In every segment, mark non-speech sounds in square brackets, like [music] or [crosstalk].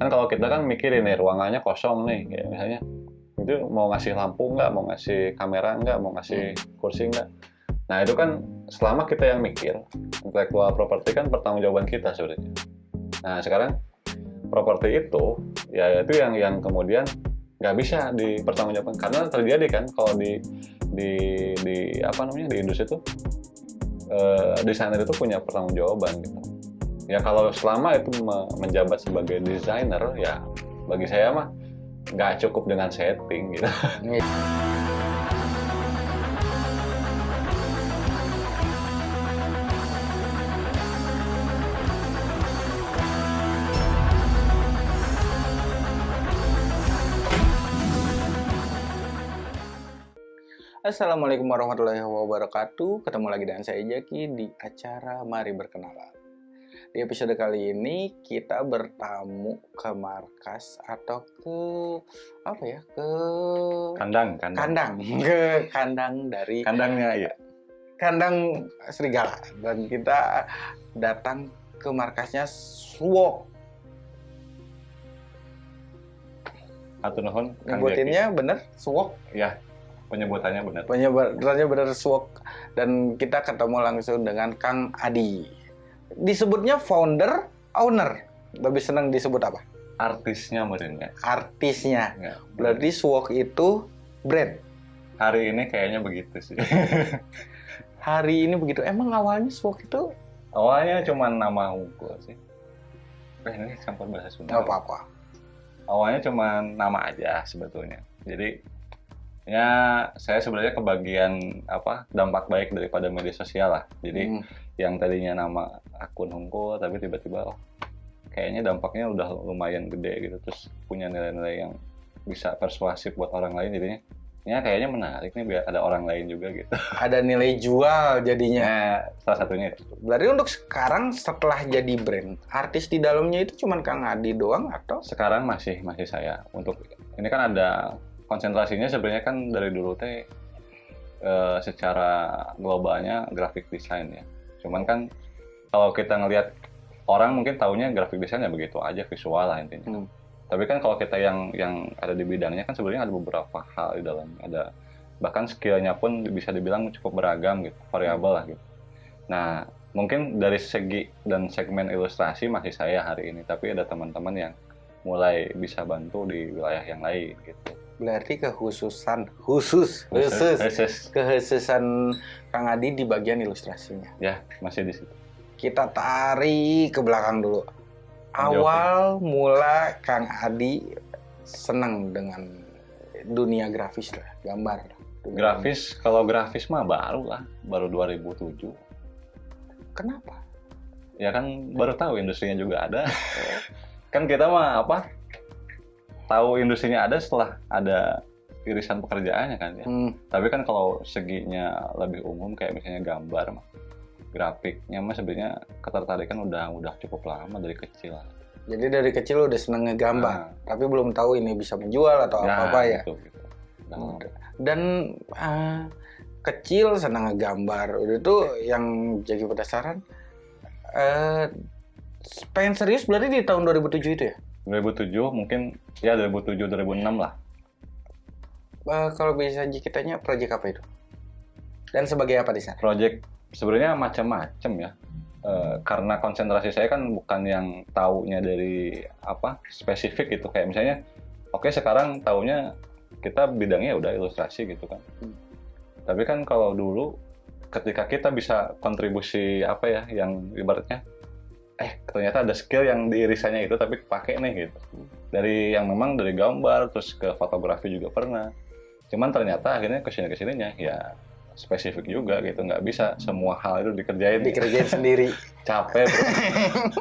kan kalau kita kan mikirin nih ruangannya kosong nih kayak misalnya itu mau ngasih lampu nggak mau ngasih kamera nggak mau ngasih kursi nggak? Nah itu kan selama kita yang mikir intellectual property kan pertanggungjawaban kita sebenarnya. Nah sekarang properti itu ya itu yang yang kemudian nggak bisa dipertanggungjawabkan karena terjadi kan kalau di di di apa namanya di industri itu eh, desainer itu punya pertanggungjawaban gitu ya kalau selama itu me- menjabat sebagai desainer ya bagi saya mah nggak cukup dengan setting gitu Assalamualaikum warahmatullahi wabarakatuh. Ketemu lagi dengan saya Jaki di acara Mari Berkenalan. Di episode kali ini kita bertamu ke markas atau ke apa ya? Ke kandang kandang kandang, [laughs] ke kandang dari kandangnya ya kandang serigala dan kita datang ke markasnya Swok. atau nuhun Nyebutinnya bener. Jaki. ya penyebutannya benar penyebutannya benar Swok dan kita ketemu langsung dengan Kang Adi. Disebutnya founder, owner. Lebih senang disebut apa? artisnya mungkin ya Artisnya. Ya. Berarti Swok itu brand. hari ini kayaknya begitu sih [laughs] Hari ini begitu. Emang awalnya Swok itu awalnya cuma nama unggul sih eh ini campur bahasa Sunda apa-apa. awalnya cuma nama aja sebetulnya jadi ya saya sebenarnya kebagian apa dampak baik daripada media sosial lah jadi Hmm. yang tadinya nama akun Hongko tapi tiba-tiba oh kayaknya dampaknya udah lumayan gede gitu terus punya nilai-nilai yang bisa persuasif buat orang lain jadinya ya kayaknya menarik nih biar ada orang lain juga gitu [laughs] Ada nilai jual jadinya. nah salah satunya itu. Berarti untuk sekarang setelah jadi brand, artis di dalamnya itu cuma Kang Adi doang atau? sekarang masih masih saya untuk ini kan ada konsentrasinya sebenarnya kan dari dulu teh eh, secara globalnya graphic design ya. Cuman kan kalau kita ngelihat orang mungkin taunya graphic design ya begitu aja visual lah intinya. Hmm. tapi kan kalau kita yang yang ada di bidangnya kan sebenarnya ada beberapa hal di dalam ada bahkan skillnya pun bisa dibilang cukup beragam gitu variabel lah gitu. Nah mungkin dari segi dan segmen ilustrasi masih saya hari ini tapi ada teman-teman yang mulai bisa bantu di wilayah yang lain gitu Berarti kekhususan khusus khusus Khusus. kekhususan Kang Adi di bagian ilustrasinya. ya masih di situ Kita tarik ke belakang dulu. Awal mula Kang Adi senang dengan dunia grafis lah, gambar. Dunia- grafis kalau grafis mah baru lah baru 2007 Kenapa? ya kan baru tahu industrinya juga ada kan kita mah apa tahu industrinya ada setelah ada irisan pekerjaannya kan ya Hmm, tapi kan kalau seginya lebih umum kayak misalnya gambar mah grafiknya mah sebenarnya ketertarikan udah udah cukup lama dari kecil jadi dari kecil udah seneng ngegambar, Nah, tapi belum tahu ini bisa menjual atau ya, apa-apa ya. gitu, gitu. Lama. Dan ah, kecil senang ngegambar. Udah itu yang jadi penasaran. Eh, pengen serius berarti di tahun 2007 itu ya? 2007 mungkin ya 2007 2006 lah Eh, kalau bisa kita tanya proyek apa itu? Dan sebagai apa di sana? project sebenarnya macam-macam ya Eh, karena konsentrasi saya kan bukan yang taunya dari apa spesifik gitu kayak misalnya oke sekarang taunya kita bidangnya udah ilustrasi gitu kan Hmm. tapi kan kalau dulu ketika kita bisa kontribusi apa ya yang ibaratnya eh ternyata ada skill yang di irisannya itu tapi pakai nih gitu dari yang memang dari gambar terus ke fotografi juga pernah cuman ternyata akhirnya ke sini ke sininya ya spesifik juga gitu nggak bisa semua hal itu dikerjain Dikerjain sendiri. [laughs] capek bro. [laughs]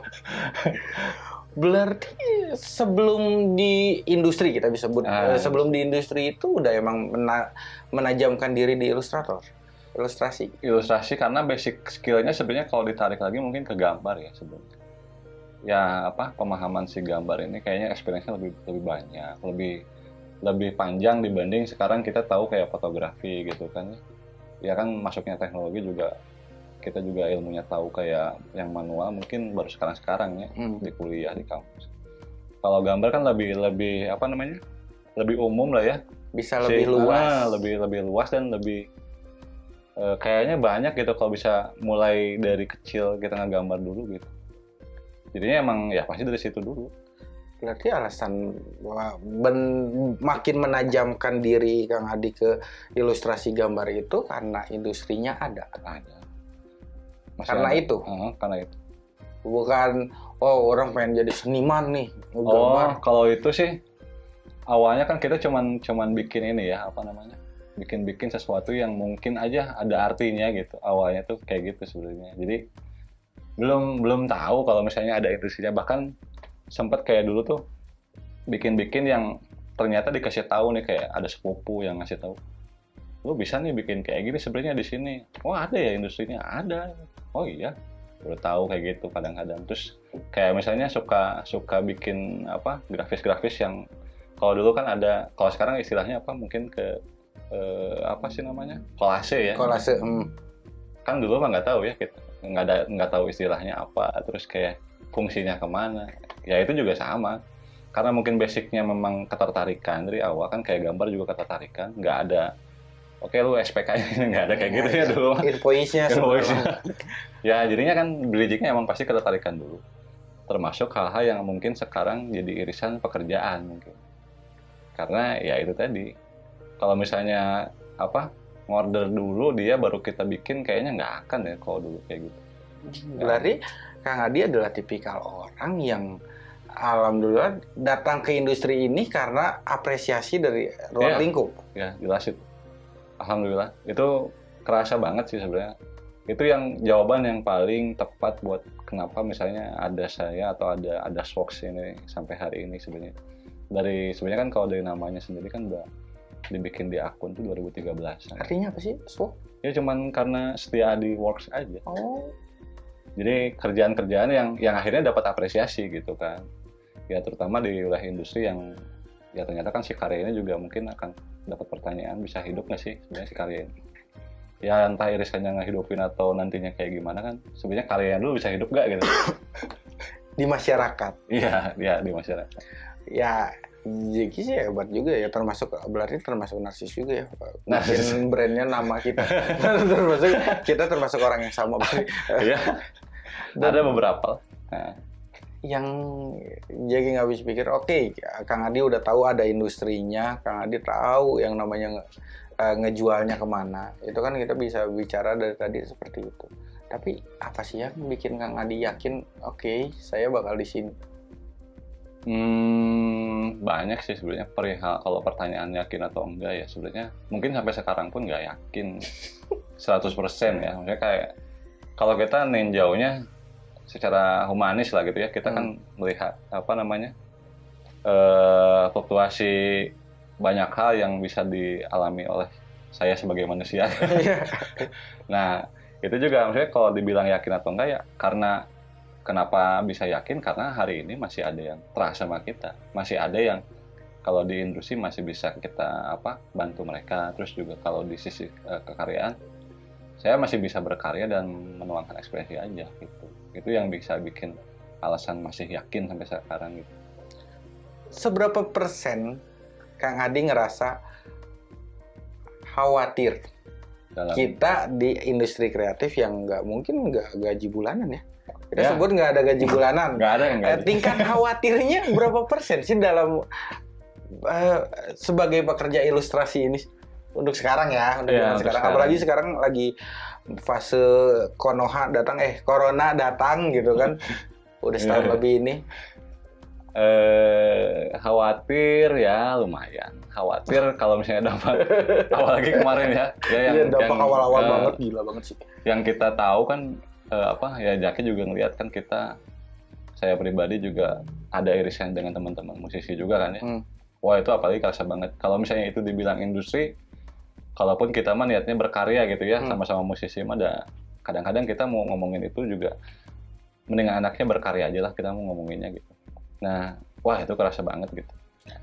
Berarti sebelum di industri kita bisa sebut Ah. eh, sebelum di industri itu udah emang mena- menajamkan diri di ilustrator, ilustrasi. ilustrasi karena basic skillnya sebenarnya kalau ditarik lagi mungkin ke gambar ya sebenarnya ya apa pemahaman si gambar ini kayaknya experience-nya lebih lebih banyak lebih lebih panjang dibanding sekarang kita tahu kayak fotografi gitu kan ya kan masuknya teknologi juga kita juga ilmunya tahu kayak yang manual mungkin baru sekarang sekarang ya Hmm. di kuliah di kampus kalau gambar kan lebih lebih apa namanya lebih umum lah ya Bisa Si- lebih luas. ah, lebih lebih luas dan lebih eh, kayaknya banyak gitu kalau bisa mulai dari kecil kita ngegambar dulu gitu jadinya emang ya pasti dari situ dulu Berarti alasan wah, ben- makin menajamkan diri Kang Adi ke ilustrasi gambar itu karena industrinya ada. ada Masih Karena ada. itu? Heeh, karena itu Bukan oh orang pengen jadi seniman nih oh gambar. kalau itu sih awalnya kan kita cuman cuman bikin ini ya apa namanya bikin bikin sesuatu yang mungkin aja ada artinya gitu. Awalnya tuh kayak gitu sebenarnya. Jadi belum belum tahu kalau misalnya ada industrinya. Bahkan sempat kayak dulu tuh bikin-bikin yang ternyata dikasih tahu nih kayak ada sepupu yang ngasih tahu lu bisa nih bikin kayak gini sebenarnya di sini. Oh ada ya industrinya? Ada. Oh iya. Baru tahu kayak gitu kadang-kadang. Terus kayak misalnya suka suka bikin apa grafis-grafis yang kalau dulu kan ada kalau sekarang istilahnya apa mungkin ke eh, apa sih namanya? Kolase ya. Kolase hmm. kan dulu mah nggak tahu ya kita nggak ada nggak tahu istilahnya apa terus kayak fungsinya ke mana. Ya itu juga sama. Karena mungkin basicnya memang ketertarikan dari awal kan kayak gambar juga ketertarikan nggak ada. Oke lu SPK [laughs] nya nggak ada kayak gitu ya dulu mah. Invoice-nya [laughs] ya jadinya kan bridgingnya emang pasti ketertarikan dulu. Termasuk hal-hal yang mungkin sekarang jadi irisan pekerjaan mungkin. Karena ya itu tadi kalau misalnya apa ngorder dulu dia baru kita bikin kayaknya nggak akan ya kalau dulu kayak gitu. Berarti Kang Adi adalah tipikal orang yang alhamdulillah datang ke industri ini karena apresiasi dari ruang Iya. lingkup. ya jelas itu alhamdulillah. Itu kerasa banget sih sebenarnya. Itu yang jawaban yang paling tepat buat kenapa misalnya ada saya atau ada ada Swox ini sampai hari ini sebenarnya. Dari sebenarnya kan kalau dari namanya sendiri kan udah dibikin di akun tuh 2013 Artinya apa sih? Swap? ya cuman karena setia di works aja. Oh, jadi kerjaan-kerjaan yang yang akhirnya dapat apresiasi gitu kan. Ya terutama di wilayah industri yang ya ternyata kan si karya ini juga mungkin akan dapat pertanyaan bisa hidup nggak sih sebenarnya si karya ini? Ya entah irisannya ngehidupin atau nantinya kayak gimana kan sebenarnya karyanya dulu bisa hidup nggak gitu? [coughs] Di masyarakat. iya ya di masyarakat. Ya, Jeki sih hebat juga ya, termasuk berarti termasuk narsis juga ya. [laughs] Narsis. Brandnya nama kita. [laughs] termasuk kita termasuk orang yang sama. ya [laughs] ada beberapa nah, yang jadi nggak habis pikir oke Kang Adi udah tahu ada industrinya Kang Adi tahu yang namanya nge- eh, ngejualnya ke mana itu kan kita bisa bicara dari tadi seperti itu tapi apa sih yang bikin Kang Adi yakin oke saya bakal di sini Hmm, banyak sih sebenarnya perihal kalau pertanyaan yakin atau enggak ya sebenarnya mungkin sampai sekarang pun nggak yakin. [laughs] 100% ya maksudnya kayak kalau kita ninjaunya secara humanis lah gitu ya kita kan melihat apa namanya eh fluktuasi banyak hal yang bisa dialami oleh saya sebagai manusia. [laughs] Nah, itu juga maksudnya kalau dibilang yakin atau enggak ya karena kenapa bisa yakin karena hari ini masih ada yang terasa sama kita. Masih ada yang kalau di industri masih bisa kita apa bantu mereka. Terus juga kalau di sisi eh, kekaryaan saya masih bisa berkarya dan menuangkan ekspresi aja gitu. Itu yang bisa bikin alasan masih yakin sampai sekarang gitu. seberapa persen Kang Adi ngerasa khawatir Dalam kita di industri kreatif yang nggak mungkin nggak gaji bulanan ya kita Ya. sebut nggak ada gaji [laughs] bulanan. Nggak ada yang Eh, nggak tingkat [laughs] khawatirnya berapa persen sih dalam eh, sebagai pekerja ilustrasi ini? Untuk sekarang ya untuk untuk sekarang. sekarang. apalagi sekarang lagi fase konoha datang eh corona datang gitu kan. [laughs] Udah setahun Iya. lebih ini. Eh khawatir ya lumayan. Khawatir kalau misalnya dapat apalagi kemarin ya. Ya yang Iya, dampak yang, awal-awal eh, banget gila banget sih. yang kita tahu kan eh, apa ya Jaki juga ngeliat kan kita saya pribadi juga ada irisan dengan teman-teman musisi juga kan ya Hmm. wah itu apalagi kerasa banget kalau misalnya itu dibilang industri kalaupun kita mah niatnya berkarya gitu ya Hmm. sama-sama musisi mah ada kadang-kadang kita mau ngomongin itu juga mendingan anaknya berkarya aja lah kita mau ngomonginnya gitu nah wah itu kerasa banget gitu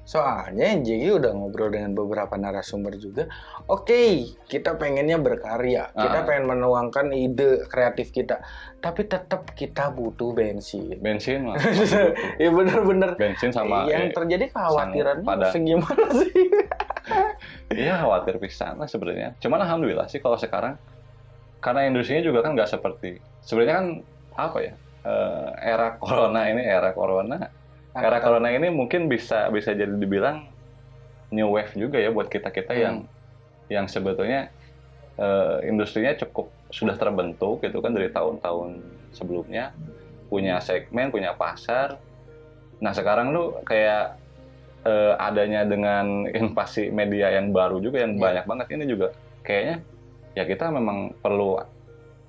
Soalnya JG udah ngobrol dengan beberapa narasumber juga. Oke, kita pengennya berkarya, kita Ah. pengen menuangkan ide kreatif kita, tapi tetap kita butuh bensin. bensin lah [laughs] ya bener-bener. bensin sama yang eh, terjadi kekhawatirannya pada- segimana [laughs] sih? Iya khawatir pisan lah sebenarnya. Cuman alhamdulillah sih kalau sekarang karena industrinya juga kan nggak seperti sebenarnya kan apa ya eh, era corona ini era corona era corona ini mungkin bisa bisa jadi dibilang new wave juga ya buat kita kita Hmm. yang yang sebetulnya eh, industrinya cukup sudah terbentuk gitu kan dari tahun-tahun sebelumnya punya segmen punya pasar. Nah sekarang lu kayak eh, adanya dengan [laughs] invasi media yang baru juga yang Iya. banyak banget ini juga kayaknya ya kita memang perlu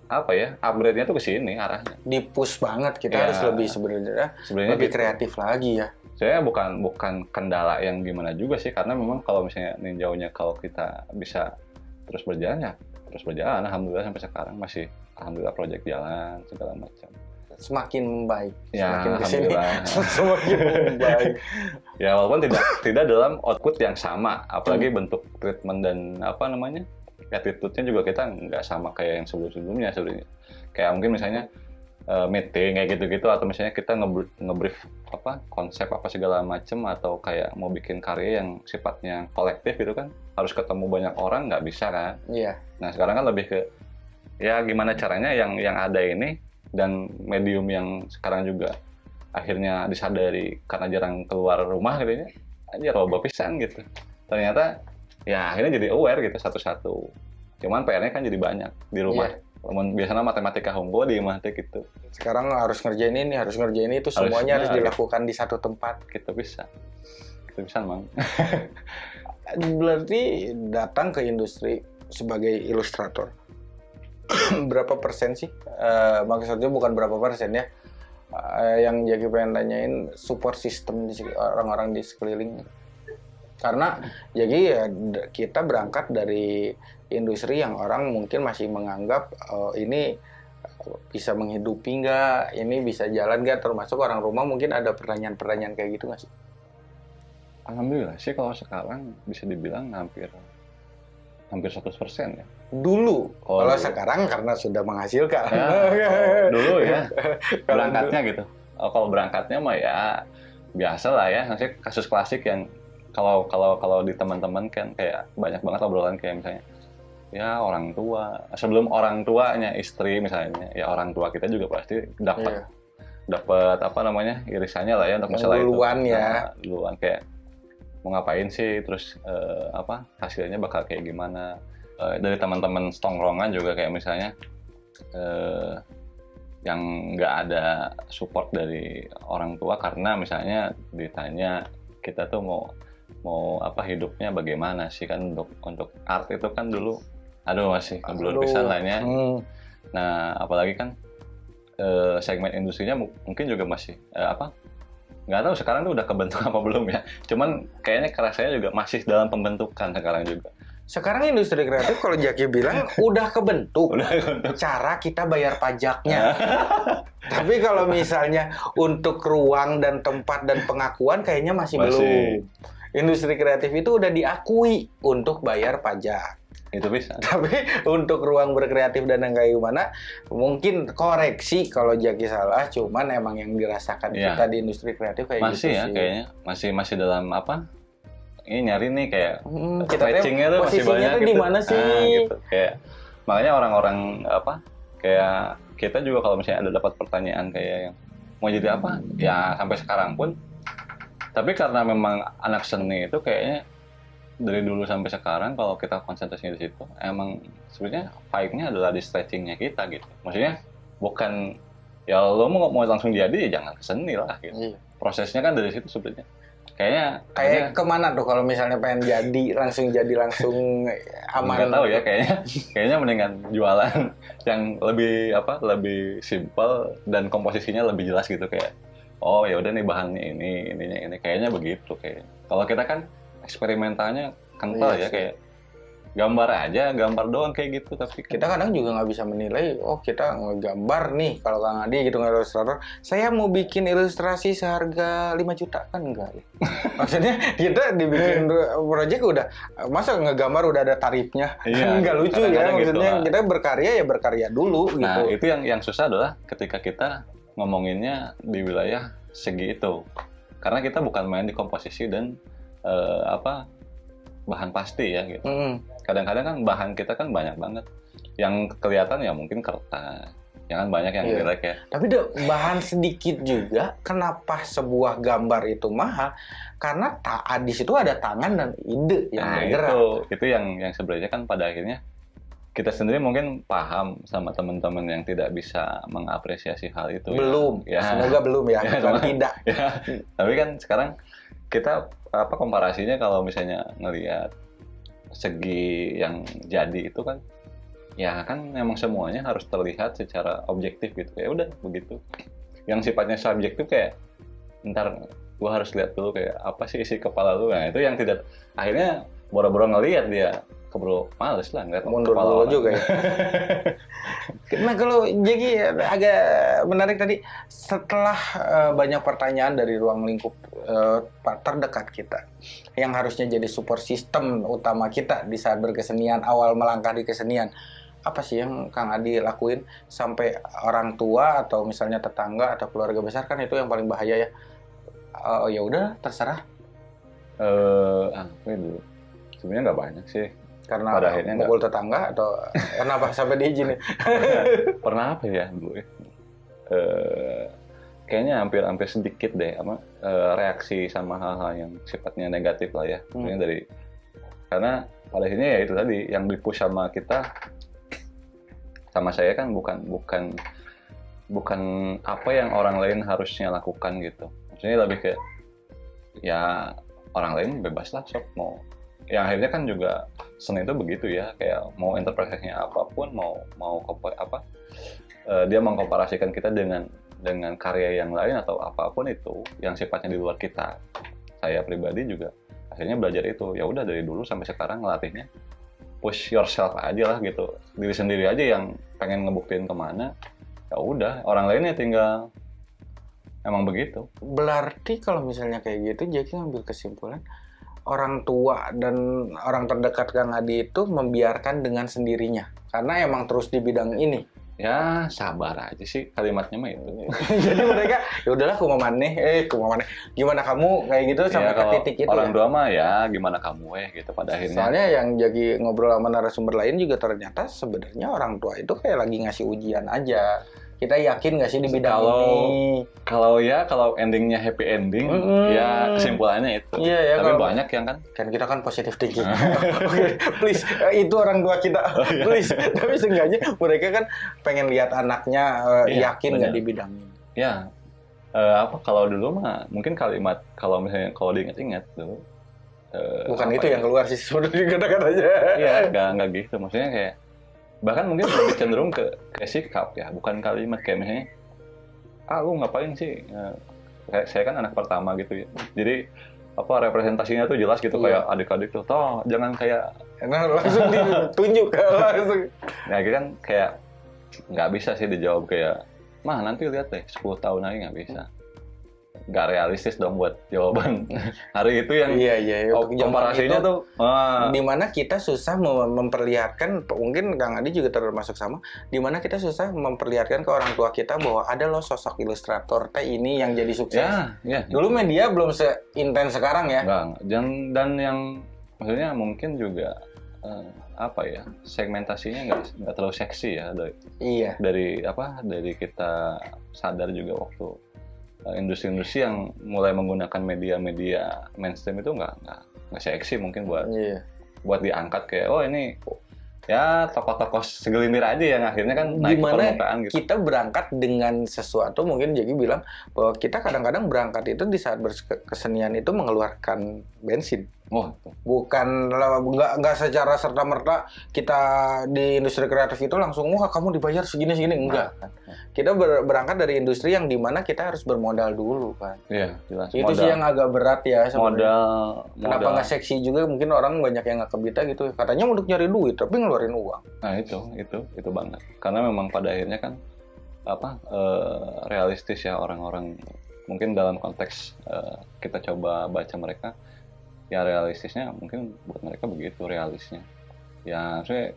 apa ya upgrade-nya tuh ke sini arahnya. Di push banget kita Ya. harus lebih sebenarnya Sebenarnya lebih gitu. kreatif lagi ya. saya bukan bukan kendala yang gimana juga sih karena memang kalau misalnya ninjaunya kalau kita bisa terus berjalan ya terus berjalan alhamdulillah sampai sekarang masih alhamdulillah proyek jalan segala macam Semakin membaik, ya semakin ke sini [laughs] semakin membaik. ya walaupun tidak tidak dalam output yang sama apalagi bentuk treatment dan apa namanya attitude-nya juga kita nggak sama kayak yang sebelum-sebelumnya sebenarnya. Kayak mungkin misalnya eh, meeting kayak gitu-gitu atau misalnya kita nge- nge-brief apa konsep apa segala macem atau kayak mau bikin karya yang sifatnya kolektif gitu kan harus ketemu banyak orang nggak bisa kan? Iya. nah sekarang kan lebih ke ya gimana caranya yang yang ada ini dan medium yang sekarang juga akhirnya disadari karena jarang keluar rumah gitu ya aja roba pisan gitu. Ternyata ya akhirnya jadi aware gitu satu-satu cuman PR-nya kan jadi banyak di rumah. Namun biasanya matematika hunkul di teh gitu Sekarang harus ngerjain ini, harus ngerjain itu, semuanya harus dilakukan di satu tempat. kita bisa kita bisa mang [laughs] Berarti datang ke industri sebagai ilustrator. [clears throat] berapa persen sih? Eh, maksudnya bukan berapa persen ya. Eh, yang jadi pengen tanyain support system orang-orang di sekeliling. Karena jadi ya kita berangkat dari industri yang orang mungkin masih menganggap eh, ini bisa menghidupi nggak, ini bisa jalan nggak, termasuk orang rumah mungkin ada pertanyaan-pertanyaan kayak gitu nggak sih? alhamdulillah sih kalau sekarang bisa dibilang hampir hampir 100% ya Dulu, Oh, kalau dulu. sekarang karena sudah menghasilkan. Ya, kalau [laughs] dulu ya Kalau berangkatnya gitu. Oh, kalau berangkatnya mah ya biasa lah ya. Nanti kasus klasik yang kalau kalau kalau di teman-teman kan kayak banyak banget obrolan kayak misalnya ya orang tua sebelum orang tuanya istri misalnya ya orang tua kita juga pasti dapat Iya. dapat apa namanya irisannya lah ya untuk masalah itu duluan ya. Nah, duluan kayak mau ngapain sih terus eh, apa hasilnya bakal kayak gimana Eh, dari teman-teman stongrongan juga kayak misalnya eh, yang nggak ada support dari orang tua karena misalnya ditanya kita tuh mau mau apa hidupnya bagaimana sih kan untuk untuk art itu kan dulu aduh masih belum bisa lah ya. Hmm, Nah, apalagi kan eh, segmen industrinya mu- mungkin juga masih eh, apa? Nggak tahu sekarang tuh udah kebentuk [laughs] apa belum ya. Cuman kayaknya kerasanya juga masih dalam pembentukan sekarang juga. Sekarang industri kreatif kalau Jaki bilang [laughs] udah kebentuk. Udah kebentuk. Cara kita bayar pajaknya. [laughs] Tapi kalau misalnya untuk ruang dan tempat dan pengakuan kayaknya masih, Masih. belum. Industri kreatif itu udah diakui untuk bayar pajak. Itu bisa. [laughs] Tapi untuk ruang berkreatif dan yang kayak gimana, mungkin koreksi kalau Jaki salah, cuman emang yang dirasakan Iya. kita di industri kreatif kayak Masih gitu ya sih. kayaknya. Masih masih dalam apa? Ini nyari nih kayak Hmm, kita tuh masih banyak tuh gitu. di mana sih? Ah, gitu. Kayak makanya orang-orang apa? Kayak kita juga kalau misalnya ada dapat pertanyaan kayak yang mau jadi apa? Ya sampai sekarang pun. Tapi karena memang anak seni itu kayaknya dari dulu sampai sekarang kalau kita konsentrasinya di situ emang sebenarnya vibe-nya adalah di stretchingnya kita gitu. Maksudnya bukan ya lo mau mau langsung jadi ya jangan ke seni lah gitu. Iya. Prosesnya kan dari situ sebenarnya. Kayaknya Kayak ke mana tuh kalau misalnya pengen jadi langsung jadi langsung aman? nggak tahu ya kayaknya kayaknya mendingan jualan [laughs] yang lebih apa lebih simple dan komposisinya lebih jelas gitu kayak oh ya udah nih bahannya ini ininya ini. Kayaknya begitu kayak. Kalau kita kan eksperimentalnya kental Iya ya sih. kayak gambar aja gambar doang kayak gitu tapi kita kadang juga nggak bisa menilai oh kita ngegambar nih kalau Kang Adi gitu nggak ilustrator. Saya mau bikin ilustrasi seharga 5 juta kan enggak ya? [laughs] Maksudnya kita dibikin project udah masa ngegambar udah ada tarifnya? Iya, [laughs] nggak lucu ya kadang-kadang gitu maksudnya lah. kita berkarya ya berkarya dulu nah gitu. itu yang yang susah adalah ketika kita ngomonginnya di wilayah segi itu karena kita bukan main di komposisi dan eh, apa bahan pasti ya gitu Mm. kadang-kadang kan bahan kita kan banyak banget yang kelihatan ya mungkin kertas jangan banyak yang Iya. jelek ya Tapi deh, bahan sedikit juga, kenapa sebuah gambar itu mahal? Karena ta di situ ada tangan dan ide yang nah bergerak. itu itu yang yang sebenarnya kan pada akhirnya kita sendiri mungkin paham sama teman-teman yang tidak bisa mengapresiasi hal itu ya. Belum, ya, semoga belum ya, [laughs] Ya, bukan tidak. [laughs] ya. tapi kan sekarang kita apa komparasinya kalau misalnya ngelihat segi yang jadi itu kan ya kan memang semuanya harus terlihat secara objektif gitu. Ya udah begitu. Yang sifatnya subjektif kayak ntar gua harus lihat dulu kayak apa sih isi kepala lu. Nah itu yang tidak akhirnya boro-boro ngelihat dia keburu males lah ngeliat Mundur kepala dulu orang. juga ya. [laughs] Nah kalau jadi agak menarik tadi, setelah eh, banyak pertanyaan dari ruang lingkup eh, terdekat kita, yang harusnya jadi support system utama kita di saat berkesenian, awal melangkah di kesenian, apa sih yang Kang Adi lakuin sampai orang tua atau misalnya tetangga atau keluarga besar kan itu yang paling bahaya ya. Oh ya udah terserah eh apa ya dulu sebenarnya nggak banyak sih karena Pada akhirnya mukul tetangga atau [laughs] kenapa sampai diizinin? [laughs] pernah apa ya dulu ya Eh, kayaknya hampir-hampir sedikit deh apa eh, reaksi sama hal-hal yang sifatnya negatif lah ya Hmm. Dari karena pada akhirnya ya itu tadi yang dipush sama kita sama saya kan bukan bukan bukan apa yang orang lain harusnya lakukan gitu maksudnya lebih kayak ya orang lain bebas lah sok mau yang akhirnya kan juga seni itu begitu ya kayak mau interpretasinya apa pun mau mau apa eh, dia mengkomparasikan kita dengan dengan karya yang lain atau apa pun itu yang sifatnya di luar kita. Saya pribadi juga akhirnya belajar itu. Ya udah dari dulu sampai sekarang ngelatihnya push yourself aja lah gitu. Diri sendiri aja yang pengen ngebuktiin ke mana ya udah orang lainnya tinggal emang begitu. Berarti kalau misalnya kayak gitu, Jaki ngambil kesimpulan orang tua dan orang terdekat Kang Adi itu membiarkan dengan sendirinya karena emang terus di bidang ini. ya sabar aja sih kalimatnya mah itu [laughs] Jadi mereka ya udahlah kumaha maneh, eh kumaha maneh. Gimana kamu kayak gitu sampai ya, ke titik itu orang ya. tua mah ya gimana kamu eh gitu pada akhirnya Soalnya yang jadi ngobrol sama narasumber lain juga ternyata sebenarnya orang tua itu kayak lagi ngasih ujian aja. Kita yakin nggak sih di bidang Kalau- ini? kalau ya kalau endingnya happy ending Mm-mm. ya kesimpulannya itu Iya ya tapi kalau banyak yang kan kan kita kan positif thinking. [laughs] Oke, please eh, itu orang tua kita, iya. please. Tapi seenggaknya mereka kan pengen lihat anaknya eh, Iya, yakin nggak benar. di bidang ini. ya eh, apa kalau dulu mah mungkin kalimat kalau misalnya kalau diingat-ingat dulu eh, Bukan itu ya? yang keluar sih [laughs] sebenarnya kata-katanya. Iya, nggak nggak gitu. Maksudnya kayak bahkan mungkin lebih cenderung ke ke sikap ya, bukan kalimat kayak misalnya, ah lu ngapain sih? Eh, kayak saya kan anak pertama gitu ya. Jadi apa representasinya tuh jelas gitu Iya. kayak adik-adik tuh, toh jangan kayak, Nah, [laughs] langsung ditunjuk [laughs] langsung. ya kan kayak nggak bisa sih dijawab kayak, mah nanti lihat deh 10 tahun lagi nggak bisa. Nggak realistis dong buat jawaban [laughs] hari itu yang Iya iya. zaman komparasinya itu, tuh, ah, di mana kita susah mem- memperlihatkan mungkin Kang Adi juga termasuk sama di mana kita susah memperlihatkan ke orang tua kita bahwa ada loh sosok ilustrator teh ini yang jadi sukses. ya, ya, Dulu media belum seintens sekarang ya. Enggak, enggak. dan dan yang maksudnya mungkin juga eh, apa ya segmentasinya nggak nggak terlalu seksi ya dari Iya. dari apa dari kita sadar juga waktu industri-industri yang mulai menggunakan media-media mainstream itu nggak nggak nggak seksi mungkin buat Iya. buat diangkat kayak oh ini ya tokoh-tokoh segelintir aja yang akhirnya kan naik Gimana permukaan gitu Kita berangkat dengan sesuatu mungkin jadi bilang bahwa kita kadang-kadang berangkat itu di saat berkesenian itu mengeluarkan bensin. Wah, itu. bukan nggak nggak secara serta merta kita di industri kreatif itu langsung wah kamu dibayar segini segini enggak kan kita ber- berangkat dari industri yang di mana kita harus bermodal dulu kan Iya, jelas. itu sih yang agak berat ya sebenarnya. modal kenapa modal. nggak seksi juga mungkin orang banyak yang nggak kebita gitu katanya untuk nyari duit tapi ngeluarin uang Nah itu, itu, itu banget. Karena memang pada akhirnya kan apa eh, realistis ya orang-orang mungkin dalam konteks eh, kita coba baca mereka ya realistisnya mungkin buat mereka begitu realisnya. Ya maksudnya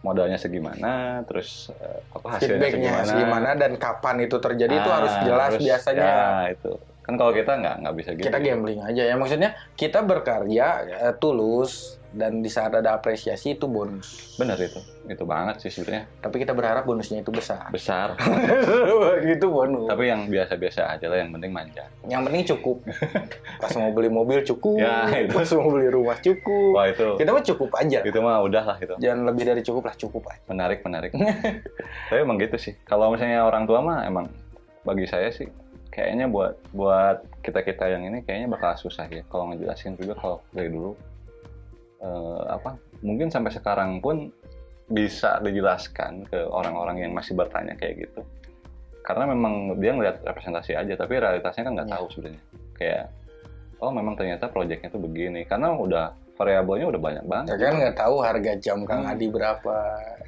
modalnya segimana, terus eh, apa hasilnya segimana. gimana dan kapan itu terjadi itu Ah, harus jelas harus- biasanya Ya itu kan kalau kita nggak nggak bisa gitu. kita gambling aja ya maksudnya kita berkarya eh, tulus dan di saat ada apresiasi itu bonus. Bener itu, itu banget sih sebenarnya. Tapi kita berharap bonusnya itu besar. Besar. [laughs] gitu bonus. Tapi yang biasa-biasa aja lah, yang penting manja. yang penting cukup. Pas mau beli mobil cukup. Ya, itu. pas mau beli rumah cukup. Wah itu, kita mah cukup aja itu mah udah lah itu. jangan lebih dari cukup lah cukup aja. Menarik menarik. [laughs] Tapi emang gitu sih. Kalau misalnya orang tua mah emang bagi saya sih kayaknya buat buat kita kita yang ini kayaknya bakal susah ya. Kalau ngejelasin juga kalau dari dulu eh, apa mungkin sampai sekarang pun bisa dijelaskan ke orang-orang yang masih bertanya kayak gitu. Karena memang dia ngeliat representasi aja tapi realitasnya kan nggak Iya. tahu sebenarnya. Kayak oh memang ternyata proyeknya tuh begini. Karena udah variabelnya udah banyak banget. Ya kan nggak tahu harga jam Kang Hmm. Adi berapa.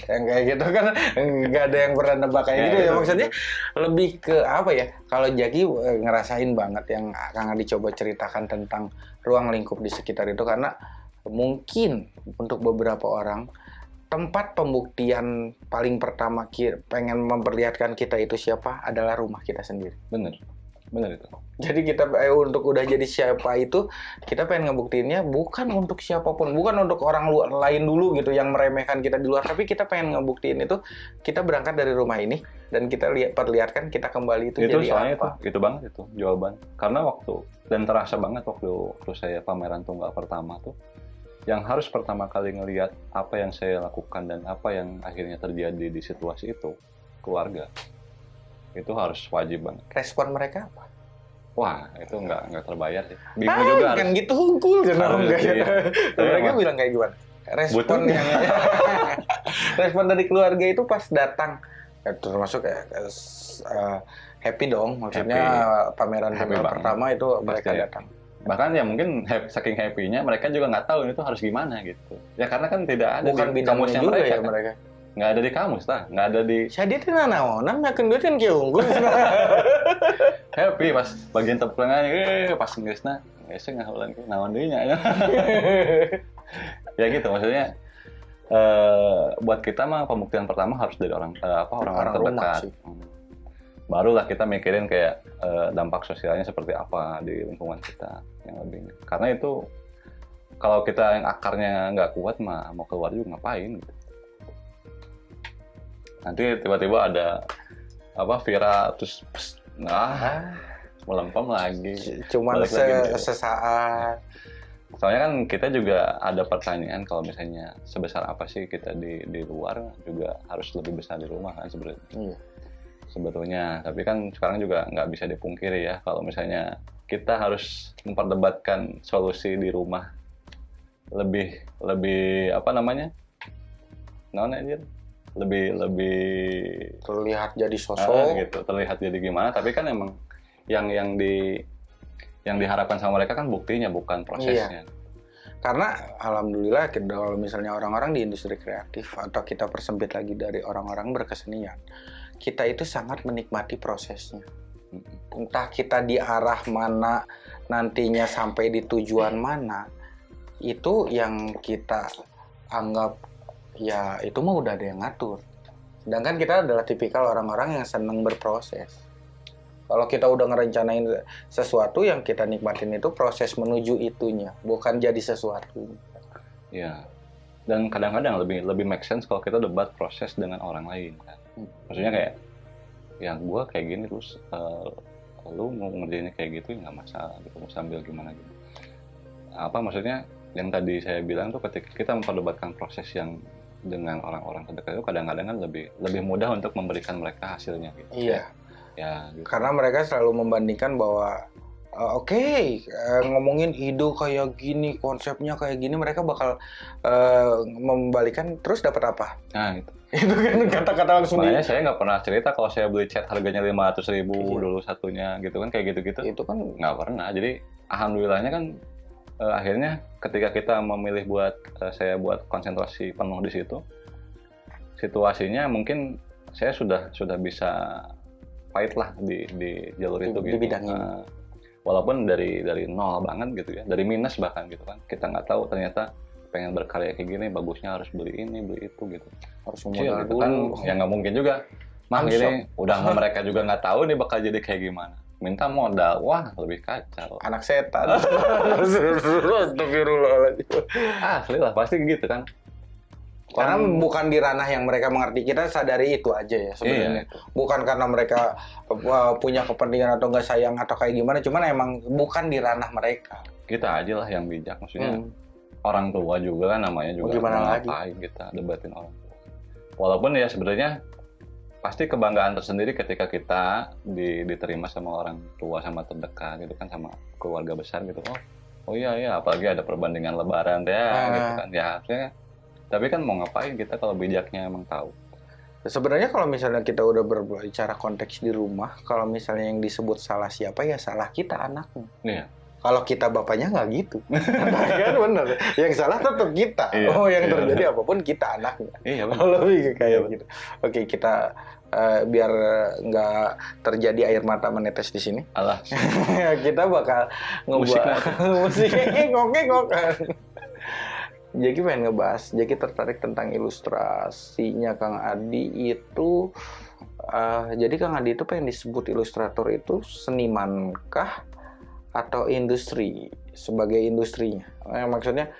Yang kayak gitu kan [laughs] nggak ada yang pernah nebak kayak Ya, gitu ya. maksudnya lebih ke apa ya kalau Jaki eh, ngerasain banget yang Kang Adi coba ceritakan tentang ruang lingkup di sekitar itu. Karena mungkin untuk beberapa orang tempat pembuktian paling pertama pengen memperlihatkan kita itu siapa adalah rumah kita sendiri. Bener. Bener itu. Jadi kita eh, untuk udah jadi siapa itu kita pengen ngebuktiinnya bukan untuk siapa pun, bukan untuk orang luar lain dulu gitu yang meremehkan kita di luar, tapi kita pengen ngebuktiin itu kita berangkat dari rumah ini dan kita lihat perlihatkan kita kembali itu, itu jadi soalnya apa. itu itu banget itu jawaban. Karena waktu dan terasa banget waktu waktu saya pameran tunggal pertama tuh yang harus pertama kali ngelihat apa yang saya lakukan dan apa yang akhirnya terjadi di situasi itu keluarga itu harus wajib banget Respon mereka apa? wah itu nggak nggak terbayar sih bingung Ah, juga kan harus gitu hungkul kan ya. iya. Dan mereka bilang kayak gimana? Respon Butuh. yang [laughs] respon dari keluarga itu pas datang ya, termasuk ya, eh, happy dong maksudnya pameran Happy tunggal banget. pertama itu mereka Pasti. datang. Bahkan ya mungkin hap- saking happy-nya mereka juga nggak tahu ini tuh harus gimana gitu ya karena kan tidak ada Bukan di kamusnya juga mereka ya kan. mereka. nggak ada di kamus lah nggak ada di Saya itu naonan makan duit kan kayak unggul. [laughs] happy pas bagian teplengan eh pas Inggrisnya nggak ulang naon deui nya [laughs] ya gitu maksudnya eh buat kita mah pembuktian pertama harus dari orang eh, apa orang-orang terdekat sih. Barulah kita mikirin kayak eh, dampak sosialnya seperti apa di lingkungan kita yang lebih karena itu kalau kita yang akarnya nggak kuat mah mau keluar juga ngapain gitu nanti tiba-tiba ada apa viral terus pss, nah melempem lagi Cuman Balik se lagi sesaat. soalnya kan kita juga ada pertanyaan kalau misalnya sebesar apa sih kita di di luar juga harus lebih besar di rumah kan sebenarnya Iya. Sebetulnya. Tapi kan sekarang juga nggak bisa dipungkiri ya kalau misalnya kita harus memperdebatkan solusi di rumah. Lebih lebih apa namanya? Non aja lebih lebih Terlihat jadi ah, sosok. gitu. Terlihat jadi gimana? Tapi kan emang yang yang di yang diharapkan sama mereka kan buktinya bukan prosesnya. Karena alhamdulillah kalau misalnya orang-orang di industri kreatif atau kita persempit lagi dari orang-orang berkesenian, kita itu sangat menikmati prosesnya. Entah kita di arah mana nantinya sampai di tujuan mana, itu yang kita anggap ya itu mah udah ada yang ngatur. Sedangkan kita adalah tipikal orang-orang yang senang berproses. Kalau kita udah ngerencanain sesuatu yang kita nikmatin itu proses menuju itunya, bukan jadi sesuatu. Iya. Dan kadang-kadang lebih lebih make sense kalau kita debat proses dengan orang lain kan. Maksudnya kayak yang gua kayak gini terus eh, lu mau ngerjainnya kayak gitu ya nggak masalah gitu mau sambil gimana gitu. Apa maksudnya yang tadi saya bilang tuh ketika kita memperdebatkan proses yang dengan orang-orang terdekat itu kadang-kadang kan lebih lebih mudah untuk memberikan mereka hasilnya gitu. Iya, Ya gitu. karena mereka selalu membandingkan bahwa Uh, Oke, uh, ngomongin ide kayak gini, konsepnya kayak gini, mereka bakal uh, membalikan terus dapat apa? Nah, itu. Itu kan kata-kata langsung di- Makanya saya nggak pernah cerita kalau saya beli cat harganya 500 ribu Iya. dulu satunya gitu kan kayak gitu-gitu. itu kan Nggak pernah. Jadi alhamdulillahnya kan eh, akhirnya ketika kita memilih buat eh, saya buat konsentrasi penuh di situ, situasinya mungkin saya sudah sudah bisa fight lah di di jalur Di- itu di gitu. bidang ini. Eh, walaupun dari dari nol banget gitu ya, dari minus bahkan gitu kan. Kita nggak tahu ternyata pengen berkarya kayak gini bagusnya harus beli ini beli itu gitu. harus Kecil modal gitu kan ya nggak mungkin juga mah Langsung. gini udah [laughs] mereka juga nggak tahu nih bakal jadi kayak gimana minta modal wah lebih kacau Anak setan. [laughs] Astagfirullahaladzim. asli lah pasti gitu kan Karena Kan- bukan di ranah yang mereka mengerti kita sadari itu aja ya sebenarnya. Iya. Bukan karena mereka uh, punya kepentingan atau nggak sayang atau kayak gimana, cuman emang bukan di ranah mereka. kita aja lah yang bijak maksudnya Hmm. orang tua juga kan namanya juga Gimana mau lagi? kita debatin orang tua walaupun ya sebenarnya pasti kebanggaan tersendiri ketika kita di- diterima sama orang tua sama terdekat gitu kan sama keluarga besar gitu oh oh iya iya apalagi ada perbandingan lebaran ya Ah. gitu kan ya harusnya tapi kan mau ngapain kita kalau bijaknya emang tahu Sebenarnya kalau misalnya kita udah berbicara konteks di rumah, kalau misalnya yang disebut salah siapa ya salah kita anaknya. Iya. Kalau kita bapaknya nggak gitu, [laughs] kan bener. Yang salah tetap kita. Iya, oh, yang iya. terjadi apa pun kita anaknya. iya lebih kayak Iya, gitu. Oke, kita eh, biar nggak terjadi air mata menetes di sini, alah [laughs] kita bakal ngebahas musik ngokek [laughs] ngokek. Jadi pengen ngebahas, jadi tertarik tentang ilustrasinya Kang Adi itu. eh, jadi Kang Adi itu pengen disebut ilustrator itu senimankah atau industri sebagai industrinya? Eh, maksudnya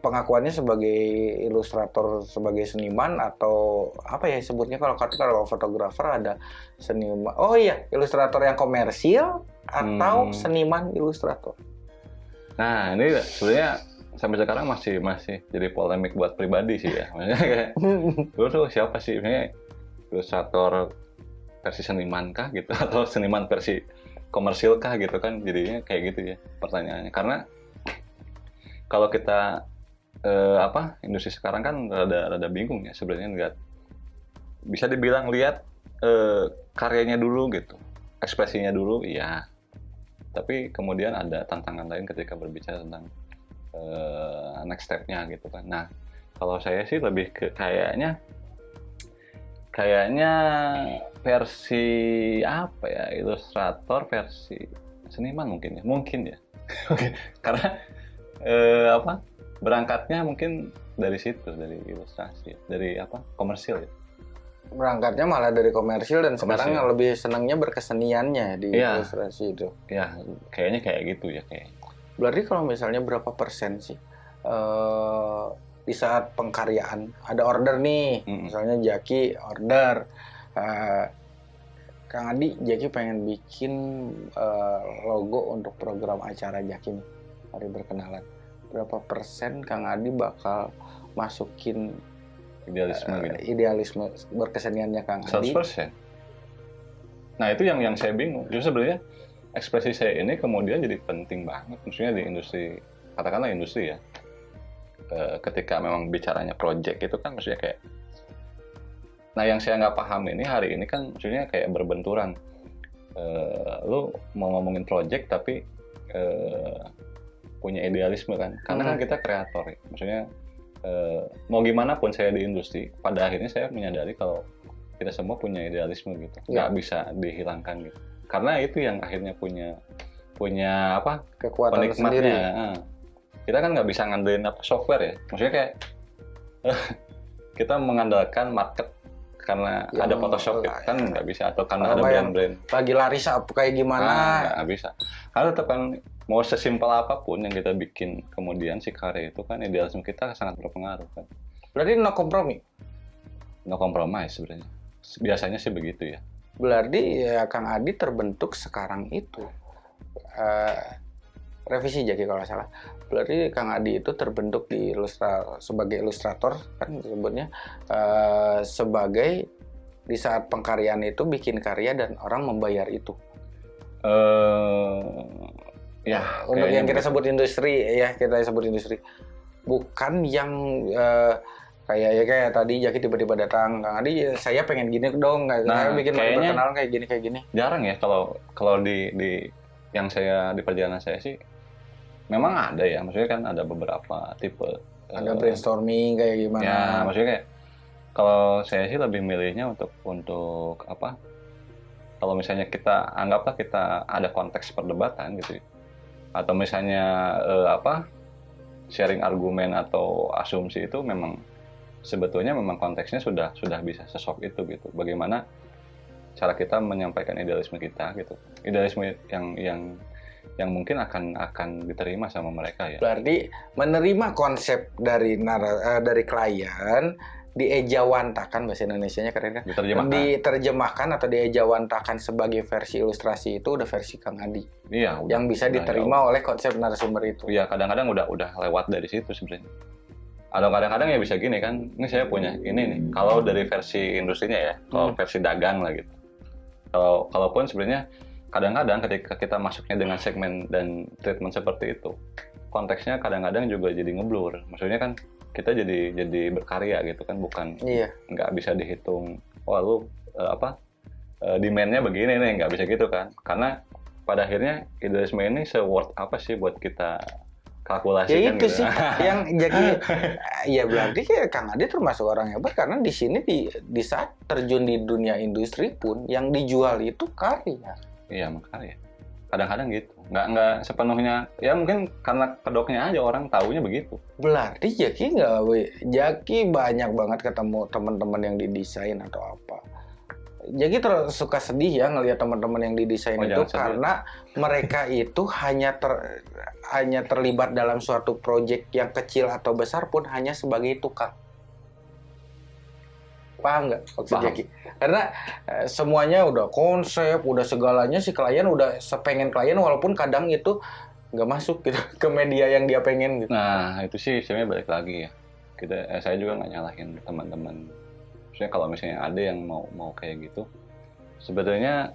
pengakuannya sebagai ilustrator sebagai seniman atau apa ya sebutnya kalau kata kalau fotografer ada seniman oh iya ilustrator yang komersil atau Hmm. seniman ilustrator nah ini sebenarnya sampai sekarang masih masih jadi polemik buat pribadi sih ya. Maksudnya kayak [laughs] dulu tuh siapa sih? Sebenarnya ilustrator versi seniman kah gitu? [laughs] Atau seniman versi komersil kah gitu kan? Jadinya kayak gitu ya pertanyaannya. Karena kalau kita eh, apa industri sekarang kan rada rada bingung ya sebenarnya lihat bisa dibilang lihat eh, karyanya dulu gitu ekspresinya dulu iya. Tapi kemudian ada tantangan lain ketika berbicara tentang eh, next step-nya gitu kan. Nah kalau saya sih lebih ke kayaknya kayaknya versi apa ya ilustrator versi seniman mungkin ya mungkin ya. [laughs] Karena eh, apa berangkatnya mungkin dari situ dari ilustrasi dari apa komersil ya. Berangkatnya malah dari komersil dan sekarang Komersil. lebih senangnya berkeseniannya di Iya. ilustrasi itu. Ya kayaknya kayak gitu ya kayak berarti kalau misalnya berapa persen sih eh, di saat pengkaryaan ada order nih Mm-mm. misalnya Jaki order eh, Kang Adi Jaki pengen bikin eh, logo untuk program acara Jaki nih hari berkenalan berapa persen Kang Adi bakal masukin idealisme eh, gitu idealisme berkeseniannya Kang Adi 100%. Nah itu yang yang saya bingung. Justru sebenarnya ekspresi saya ini kemudian jadi penting banget. Maksudnya di industri, katakanlah industri ya. Eh, ketika memang bicaranya project itu kan maksudnya kayak. Nah yang saya nggak paham ini hari ini kan maksudnya kayak berbenturan. Eh, lu mau ngomongin project tapi eh, punya idealisme kan. Karena kan Hmm. kita kreator ya. Maksudnya eh, mau gimana pun saya di industri, pada akhirnya saya menyadari kalau kita semua punya idealisme gitu, Ya. nggak bisa dihilangkan gitu. Karena itu yang akhirnya punya punya apa kekuatan sendiri Ah. Kita kan nggak bisa ngandelin apa software ya, maksudnya kayak [laughs] kita mengandalkan market karena Yang ada Photoshop lah, kan ya. nggak bisa atau karena ada brand-brand lagi laris apa kayak gimana Ah, nggak bisa. Karena tetap kan mau sesimpel apa pun yang kita bikin kemudian si karya itu kan idealisme kita sangat berpengaruh kan. berarti no kompromi No compromise sebenarnya. Biasanya sih begitu ya. Berarti ya Kang Adi terbentuk sekarang itu. Eh, revisi jadi kalau salah. Berarti Kang Adi itu terbentuk di ilustra sebagai ilustrator kan disebutnya eh, sebagai di saat pengkaryaan itu bikin karya dan orang membayar itu. eh ya Untuk yang kita sebut industri ya kita sebut industri. Bukan yang eh, kayak ya kayak tadi Jaki tiba-tiba datang Kang Adi ya, saya pengen gini dong kayak Nah, saya bikin kayaknya- perkenalan kayak gini kayak gini. jarang ya kalau kalau di di yang saya di perjalanan saya sih memang ada ya maksudnya kan ada beberapa tipe Ada eh, brainstorming kayak gimana. ya maksudnya kayak kalau saya sih lebih milihnya untuk untuk apa kalau misalnya kita anggaplah kita ada konteks perdebatan gitu ya. atau misalnya eh, apa sharing argumen atau asumsi itu memang sebetulnya memang konteksnya sudah sudah bisa sesok itu gitu. Bagaimana cara kita menyampaikan idealisme kita gitu. Idealisme yang yang yang mungkin akan akan diterima sama mereka ya. Berarti menerima konsep dari nara, eh, dari klien diejawantakan bahasa Indonesianya keren kan? diterjemahkan. Diterjemahkan atau diejawantakan sebagai versi ilustrasi itu udah versi Kang Adi iya udah, yang bisa udah diterima oleh konsep narasumber itu. Iya kadang-kadang udah udah lewat dari situ sebenarnya. Atau kadang-kadang ya bisa gini kan, ini saya punya ini nih. Kalau dari versi industrinya ya, kalau Hmm. versi dagang lah gitu. Kalau kalaupun sebenarnya kadang-kadang ketika kita masuknya dengan segmen dan treatment seperti itu, konteksnya kadang-kadang juga jadi ngeblur. Maksudnya kan kita jadi jadi berkarya gitu kan, bukan Iya. nggak bisa dihitung. Wah lu eh, apa eh, demand-nya begini nih, nggak bisa gitu kan? Karena pada akhirnya idealisme ini se-worth apa sih buat kita kalkulasi Ya kan itu gitu. sih yang [laughs] jadi ya berarti ya Kang Adi termasuk orang hebat karena di sini di di saat terjun di dunia industri pun yang dijual itu karya. Iya makanya. Kadang-kadang gitu. Nggak nggak sepenuhnya. Ya mungkin karena kedoknya aja orang taunya begitu. Berarti Jaki nggak. Jaki banyak banget ketemu teman-teman yang didesain atau apa. Jaki terus suka sedih ya ngelihat teman-teman yang didesain Oh, itu sedih. karena mereka itu hanya ter hanya terlibat dalam suatu proyek yang kecil atau besar pun hanya sebagai tukang. Paham nggak maksud. Jaki? Karena eh, semuanya udah konsep, udah segalanya si klien udah sepengen klien walaupun kadang itu nggak masuk gitu [laughs] ke media yang dia pengen gitu. Nah itu sih sebenarnya balik lagi ya. Kita eh, saya juga nggak nyalahin teman-teman. Maksudnya kalau misalnya ada yang mau mau kayak gitu, sebetulnya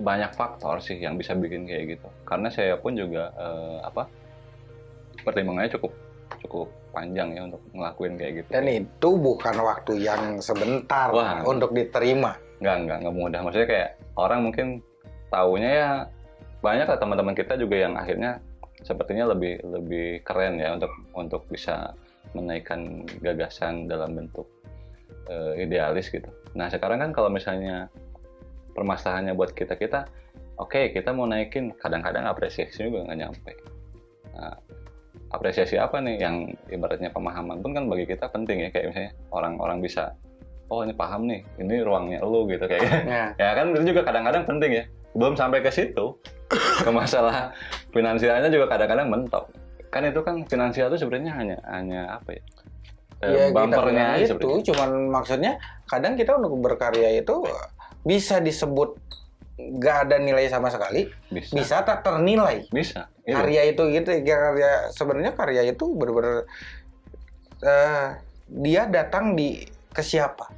banyak faktor sih yang bisa bikin kayak gitu. Karena saya pun juga eh, apa pertimbangannya cukup cukup panjang ya untuk ngelakuin kayak gitu. Dan itu bukan waktu yang sebentar Wah. untuk diterima. nggak nggak nggak mudah maksudnya kayak orang mungkin taunya ya banyak lah teman-teman kita juga yang akhirnya sepertinya lebih lebih keren ya untuk untuk bisa menaikkan gagasan dalam bentuk eh, idealis gitu. Nah sekarang kan kalau misalnya permasalahannya buat kita kita oke kita mau naikin kadang-kadang apresiasi juga nggak nyampe. Nah, apresiasi apa nih yang ibaratnya pemahaman pun kan bagi kita penting ya kayak misalnya orang-orang bisa oh ini paham nih ini ruangnya lu gitu kayak Ya. ya kan itu juga kadang-kadang penting ya belum sampai ke situ ke masalah finansialnya juga kadang-kadang mentok kan itu kan finansial itu sebenarnya hanya hanya apa ya Ya, bumpernya itu, cuman maksudnya kadang kita untuk berkarya itu bisa disebut nggak ada nilai sama sekali, bisa bisa tak ternilai. bisa Itu. Karya itu gitu, karya sebenarnya karya itu benar-benar eh, dia datang di ke siapa?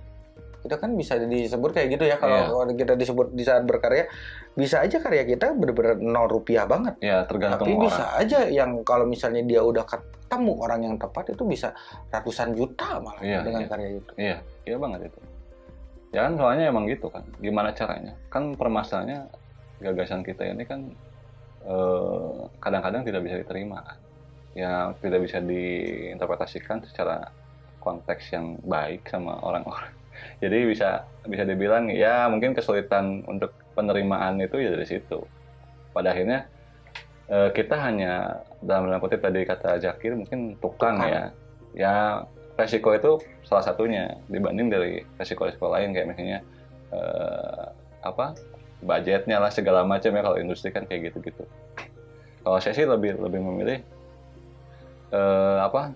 Itu kan bisa disebut kayak gitu ya kalau Iya. kalau kita disebut di saat berkarya bisa aja karya kita benar-benar nol rupiah banget. ya tergantung Tapi orang bisa aja yang kalau misalnya dia udah ketemu orang yang tepat itu bisa ratusan juta malah Iya, dengan iya. karya itu. iya iya banget itu ya kan soalnya emang gitu kan. Gimana caranya? Kan permasalahannya gagasan kita ini kan eh, kadang-kadang tidak bisa diterima kan. Ya tidak bisa diinterpretasikan secara konteks yang baik sama orang-orang. [laughs] Jadi bisa bisa dibilang ya mungkin kesulitan untuk penerimaan itu ya dari situ. Pada akhirnya eh, kita hanya dalam kutip tadi kata Zakir mungkin tukang, Tukang. ya ya resiko itu salah satunya dibanding dari resiko-resiko lain kayak misalnya eh, apa budgetnya lah segala macam ya kalau industri kan kayak gitu-gitu. Kalau saya sih lebih lebih memilih eh, apa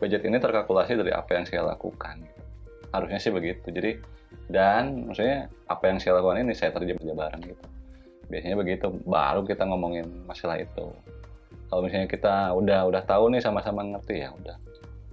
budget ini terkalkulasi dari apa yang saya lakukan. Harusnya sih begitu. Jadi dan maksudnya apa yang saya lakukan ini saya terjemah aja bareng gitu. Biasanya begitu baru kita ngomongin masalah itu. Kalau misalnya kita udah udah tahu nih sama-sama ngerti ya udah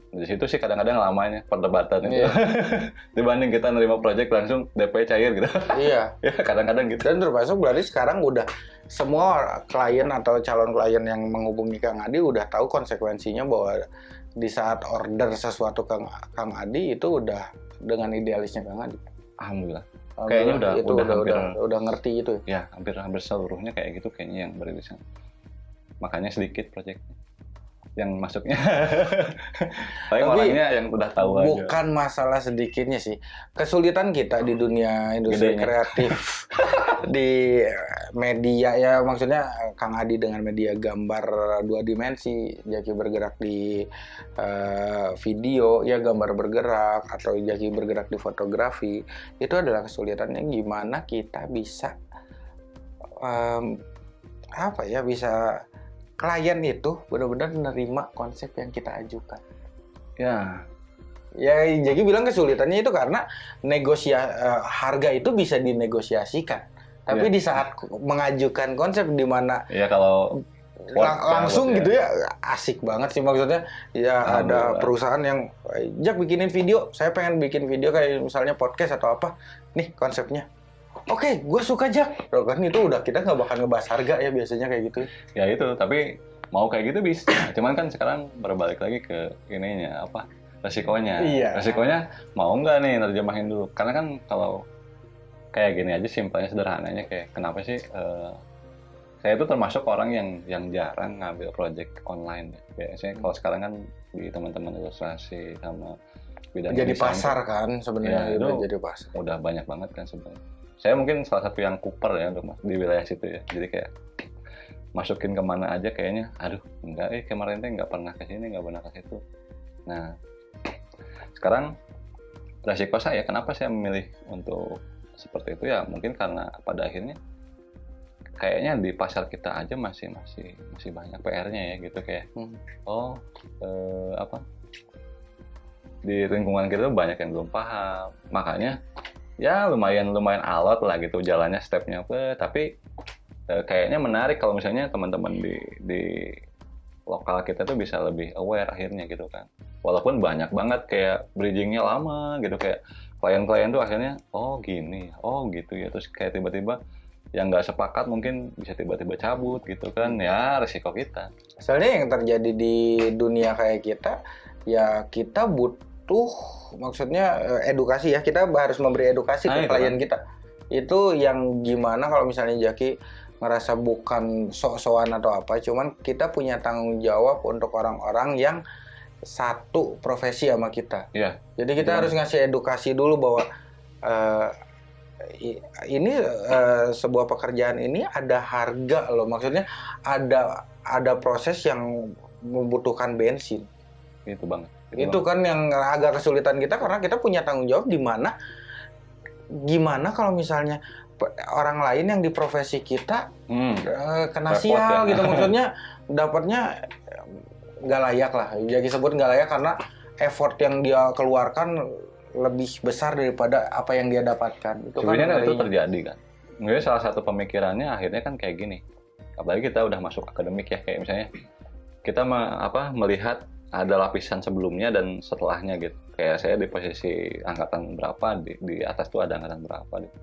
di situ sih kadang-kadang lamanya perdebatan itu Iya. [laughs] dibanding kita nerima project langsung DP cair gitu iya. [laughs] ya kadang-kadang gitu Dan termasuk berarti sekarang udah semua klien atau calon klien yang menghubungi Kang Adi udah tahu konsekuensinya bahwa di saat order sesuatu ke Kang Adi itu udah dengan idealisnya Kang Adi. Alhamdulillah. Kayaknya udah itu udah udah, hampir udah, udah ngerti itu. ya? ya hampir hampir seluruhnya kayak gitu kayaknya yang beririsan. Makanya sedikit proyeknya yang masuknya. [laughs] Tapi orangnya yang udah tahu aja. Bukan masalah sedikitnya sih. Kesulitan kita di dunia industri Gedenya. kreatif [laughs] di media ya maksudnya Kang Adi dengan media gambar dua dimensi, Jaki bergerak di eh, video ya gambar bergerak atau Jaki bergerak di fotografi itu adalah kesulitannya gimana kita bisa em, apa ya bisa klien itu benar-benar menerima konsep yang kita ajukan. Ya, Ya, jadi bilang kesulitannya itu karena negosia eh, harga itu bisa dinegosiasikan. Tapi Iya. di saat mengajukan konsep di mana ya kalau lang- Work langsung gitu ya asik banget sih maksudnya. Ya ada perusahaan yang "Eh, Jak bikinin video, saya pengen bikin video kayak misalnya podcast atau apa. Nih konsepnya. Oke, gue suka Jak. Loh, kan itu udah kita nggak bakal ngebahas harga ya biasanya kayak gitu. ya itu tapi mau kayak gitu bisa. Cuman kan sekarang berbalik lagi ke ininya apa resikonya. Iya. Resikonya mau nggak nih terjemahin dulu. Karena kan kalau kayak gini aja simpelnya sederhananya kayak kenapa sih eh, saya itu termasuk orang yang yang jarang ngambil project online ya. Biasanya kalau sekarang kan di teman-teman ilustrasi sama bidang Jadi desain pasar kan sebenarnya Ya, itu- jadi pasar. udah banyak banget kan sebenarnya. Saya mungkin salah satu yang kuper ya untuk di wilayah situ ya. Jadi kayak masukin ke mana aja kayaknya, aduh enggak eh kemarin teh nggak pernah ke sini, nggak pernah ke situ. Nah sekarang resiko saya kenapa saya memilih untuk seperti itu ya mungkin karena pada akhirnya kayaknya di pasar kita aja masih masih masih banyak PR-nya ya gitu kayak Hmm. oh eh, apa di lingkungan kita banyak yang belum paham makanya ya lumayan lumayan alot lah gitu jalannya stepnya. Apa tapi eh, kayaknya menarik kalau misalnya teman-teman di di lokal kita tuh bisa lebih aware akhirnya gitu kan. Walaupun banyak banget kayak bridgingnya lama gitu kayak klien-klien tuh akhirnya oh gini oh gitu ya. Terus kayak tiba-tiba yang nggak sepakat mungkin bisa tiba-tiba cabut gitu kan. Ya resiko kita. Soalnya yang terjadi di dunia kayak kita, ya kita butuh, maksudnya eh, edukasi ya. Kita harus memberi edukasi Nah, ke itu klien kita. Itu yang gimana kalau misalnya Jaki ngerasa bukan sok-sokan atau apa, cuman kita punya tanggung jawab untuk orang-orang yang satu profesi sama kita. Iya. Jadi kita Gimana? harus ngasih edukasi dulu bahwa i- ini eh, sebuah pekerjaan ini ada harga loh. Maksudnya ada ada proses yang membutuhkan bensin. gitu banget Itu kan yang agak kesulitan kita karena kita punya tanggung jawab di mana gimana kalau misalnya orang lain yang di profesi kita Hmm. eh, kena Repot sial ya. gitu [laughs] maksudnya dapatnya eh, nggak layak lah jadi sebut nggak layak karena effort yang dia keluarkan lebih besar daripada apa yang dia dapatkan itu Sebenarnya kan itu terjadi kan. Mungkin salah satu pemikirannya akhirnya kan kayak gini. Apalagi kita udah masuk akademik ya kayak misalnya kita me- apa melihat ada lapisan sebelumnya dan setelahnya gitu. Kayak saya di posisi angkatan berapa di, di atas tuh ada angkatan berapa. Gitu.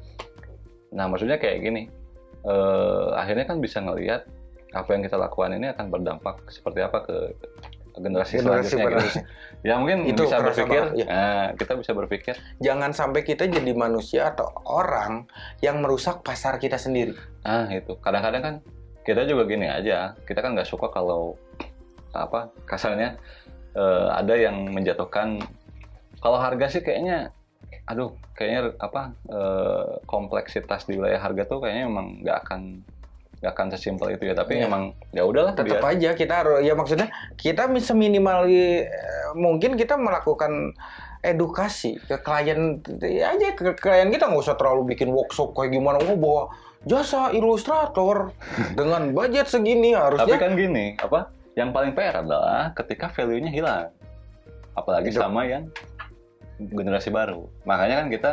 Nah maksudnya kayak gini. Eh, akhirnya kan bisa ngelihat apa yang kita lakukan ini akan berdampak seperti apa ke generasi, Generasi selanjutnya gitu. Ya mungkin Itu bisa berpikir, banget, iya. nah, kita bisa berpikir jangan sampai kita jadi manusia atau orang yang merusak pasar kita sendiri Ah itu kadang-kadang kan kita juga gini aja kita kan nggak suka kalau apa kasarnya eh, ada yang menjatuhkan kalau harga sih kayaknya aduh kayaknya apa eh, kompleksitas di wilayah harga tuh kayaknya emang nggak akan nggak akan sesimpel itu ya tapi Iya. emang ya udahlah tetap biar- aja kita harus ya maksudnya kita seminimal eh, mungkin kita melakukan edukasi ke klien ya aja ke klien kita nggak usah terlalu bikin workshop kayak gimana oh bawa jasa ilustrator [laughs] dengan budget segini tapi harusnya kan gini apa yang paling PR adalah ketika value-nya hilang. Apalagi Itu. sama yang generasi baru. Makanya kan kita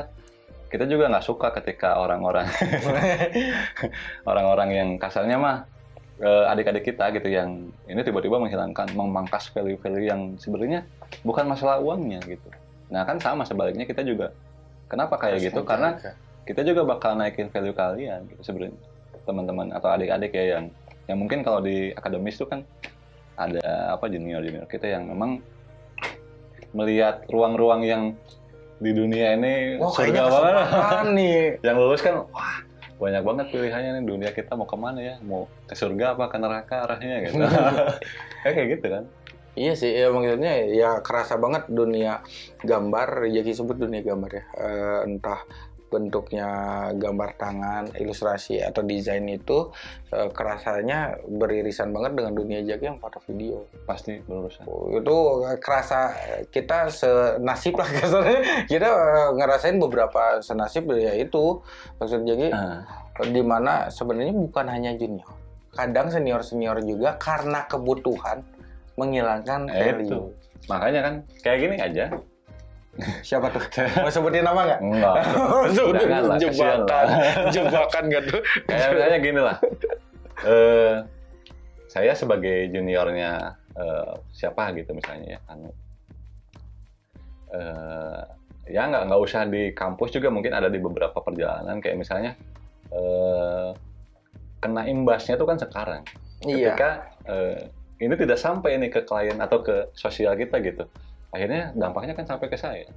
kita juga nggak suka ketika orang-orang [laughs] orang-orang yang kasarnya mah eh, adik-adik kita gitu yang ini tiba-tiba menghilangkan memangkas value-value yang sebenarnya bukan masalah uangnya gitu. Nah kan sama sebaliknya kita juga. Kenapa kayak Harus gitu? karena kita juga bakal naikin value kalian gitu sebenarnya. Teman-teman atau adik-adik ya yang yang mungkin kalau di akademis itu kan ada apa junior junior kita yang memang melihat ruang-ruang yang di dunia ini Wah, surga banget. nih. [laughs] yang lulus kan wah banyak banget pilihannya nih dunia kita mau ke mana ya mau ke surga apa ke neraka arahnya gitu kayak [laughs] kayak gitu kan Iya sih, ya maksudnya ya kerasa banget dunia gambar, jadi sebut dunia gambar ya. Eh, entah bentuknya gambar tangan, ilustrasi atau desain itu eh, kerasanya beririsan banget dengan dunia Jaki yang foto video. pasti berurusan Oh, itu kerasa kita senasib lah [laughs] kasarnya. Kita eh, ngerasain beberapa senasib ya itu maksud Jaki Ah, di mana sebenarnya bukan hanya junior. Kadang senior-senior juga karena kebutuhan menghilangkan eh, value. itu makanya kan kayak gini aja Siapa tuh? Mau sebutin nama nggak? enggak [laughs] Jangan lah, jebakan, jebakan gak tuh? kayak misalnya gini lah eh saya sebagai juniornya eh, siapa gitu misalnya ya anu eh ya nggak nggak usah di kampus juga mungkin ada di beberapa perjalanan kayak misalnya eh kena imbasnya tuh kan sekarang Iya. ketika eh, ini tidak sampai nih ke klien atau ke sosial kita gitu akhirnya dampaknya kan sampai ke saya.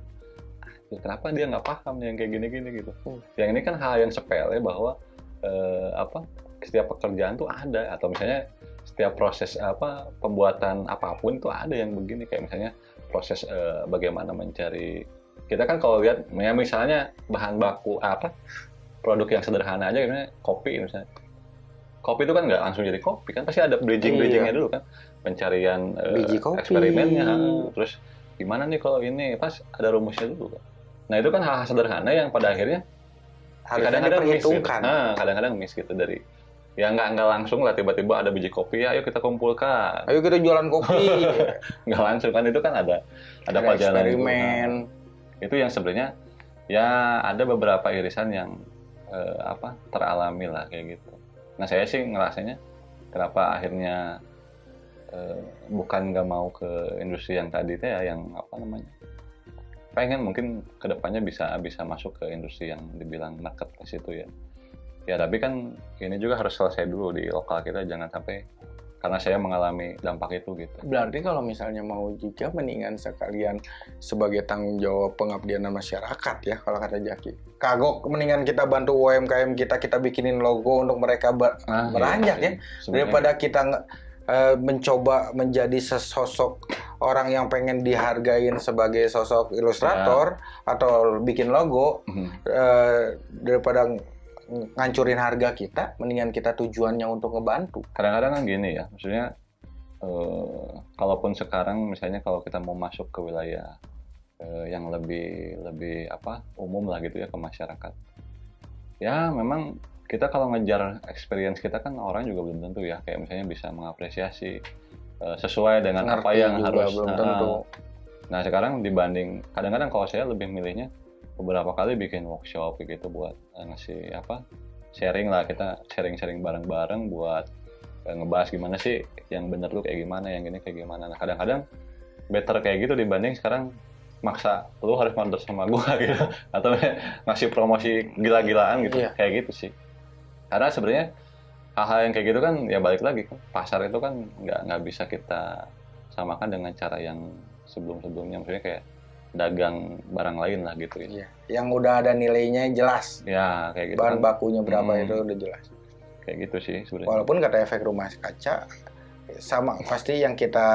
Ah, kenapa dia nggak paham yang kayak gini-gini gitu? Hmm. yang ini kan hal yang sepele bahwa eh, apa setiap pekerjaan tuh ada. Atau misalnya setiap proses apa pembuatan apa pun tuh ada yang begini. Kayak misalnya proses eh, bagaimana mencari kita kan kalau lihat ya misalnya bahan baku apa produk yang sederhana aja misalnya kopi misalnya. Kopi itu kan nggak langsung jadi kopi kan? Pasti ada bridging bridgingnya dulu kan? Pencarian eh, kopi. eksperimennya terus gimana nih kalau ini pas ada rumusnya dulu kan nah itu kan hal-hal sederhana yang pada akhirnya kadang-kadang miss gitu. Nah, kadang-kadang miss gitu dari ya nggak nggak langsung lah tiba-tiba ada biji kopi ayo kita kumpulkan Ayo kita jualan kopi. [laughs] nggak langsung kan itu kan ada ada Ada perjalanan itu. Nah, itu yang sebenarnya ya ada beberapa irisan yang eh, apa teralami lah kayak gitu nah saya sih ngerasanya kenapa akhirnya eh, bukan nggak mau ke industri yang tadi teh ya yang apa namanya pengen mungkin ke depannya bisa bisa masuk ke industri yang dibilang market ke situ ya ya tapi kan ini juga harus selesai dulu di lokal kita jangan sampai karena saya mengalami dampak itu gitu Berarti kalau misalnya mau juga mendingan sekalian sebagai tanggung jawab pengabdian masyarakat ya kalau kata Jaki. Kagok mendingan kita bantu UMKM kita kita bikinin logo untuk mereka ber- Nah, Beranjak iya ya, sih. Sebenarnya daripada kita eh, mencoba menjadi sesosok orang yang pengen dihargain sebagai sosok ilustrator atau bikin logo Mhm. eh, daripada ng- ngancurin harga kita mendingan kita tujuannya untuk ngebantu. Kadang-kadang kan gini ya maksudnya eh, kalaupun sekarang misalnya kalau kita mau masuk ke wilayah eh, yang lebih lebih apa umum lah gitu ya ke masyarakat. Ya memang kita kalau ngejar experience kita kan orang juga belum tentu ya. Kayak misalnya bisa mengapresiasi eh, sesuai dengan apa Ngerti yang juga harus belum nah, tentu nah sekarang dibanding kadang-kadang kalau saya lebih milihnya beberapa kali bikin workshop gitu buat eh, ngasih apa sharing lah. Kita sharing-sharing bareng-bareng buat eh, ngebahas gimana sih yang bener tuh kayak gimana yang ini kayak gimana. Nah kadang-kadang better kayak gitu dibanding sekarang maksa lu harus mandor sama gua [laughs] gitu. Atau [laughs] ngasih promosi gila-gilaan gitu. Iya. kayak gitu sih karena sebenarnya hal-hal yang kayak gitu kan ya balik lagi pasar itu kan nggak nggak bisa kita samakan dengan cara yang sebelum-sebelumnya maksudnya kayak dagang barang lain lah gitu ya. Iya. yang udah ada nilainya jelas Ya kayak gitu bahan kan. bakunya berapa Hmm. itu udah jelas Kayak gitu sih sebenarnya. walaupun kata efek rumah kaca sama pasti yang kita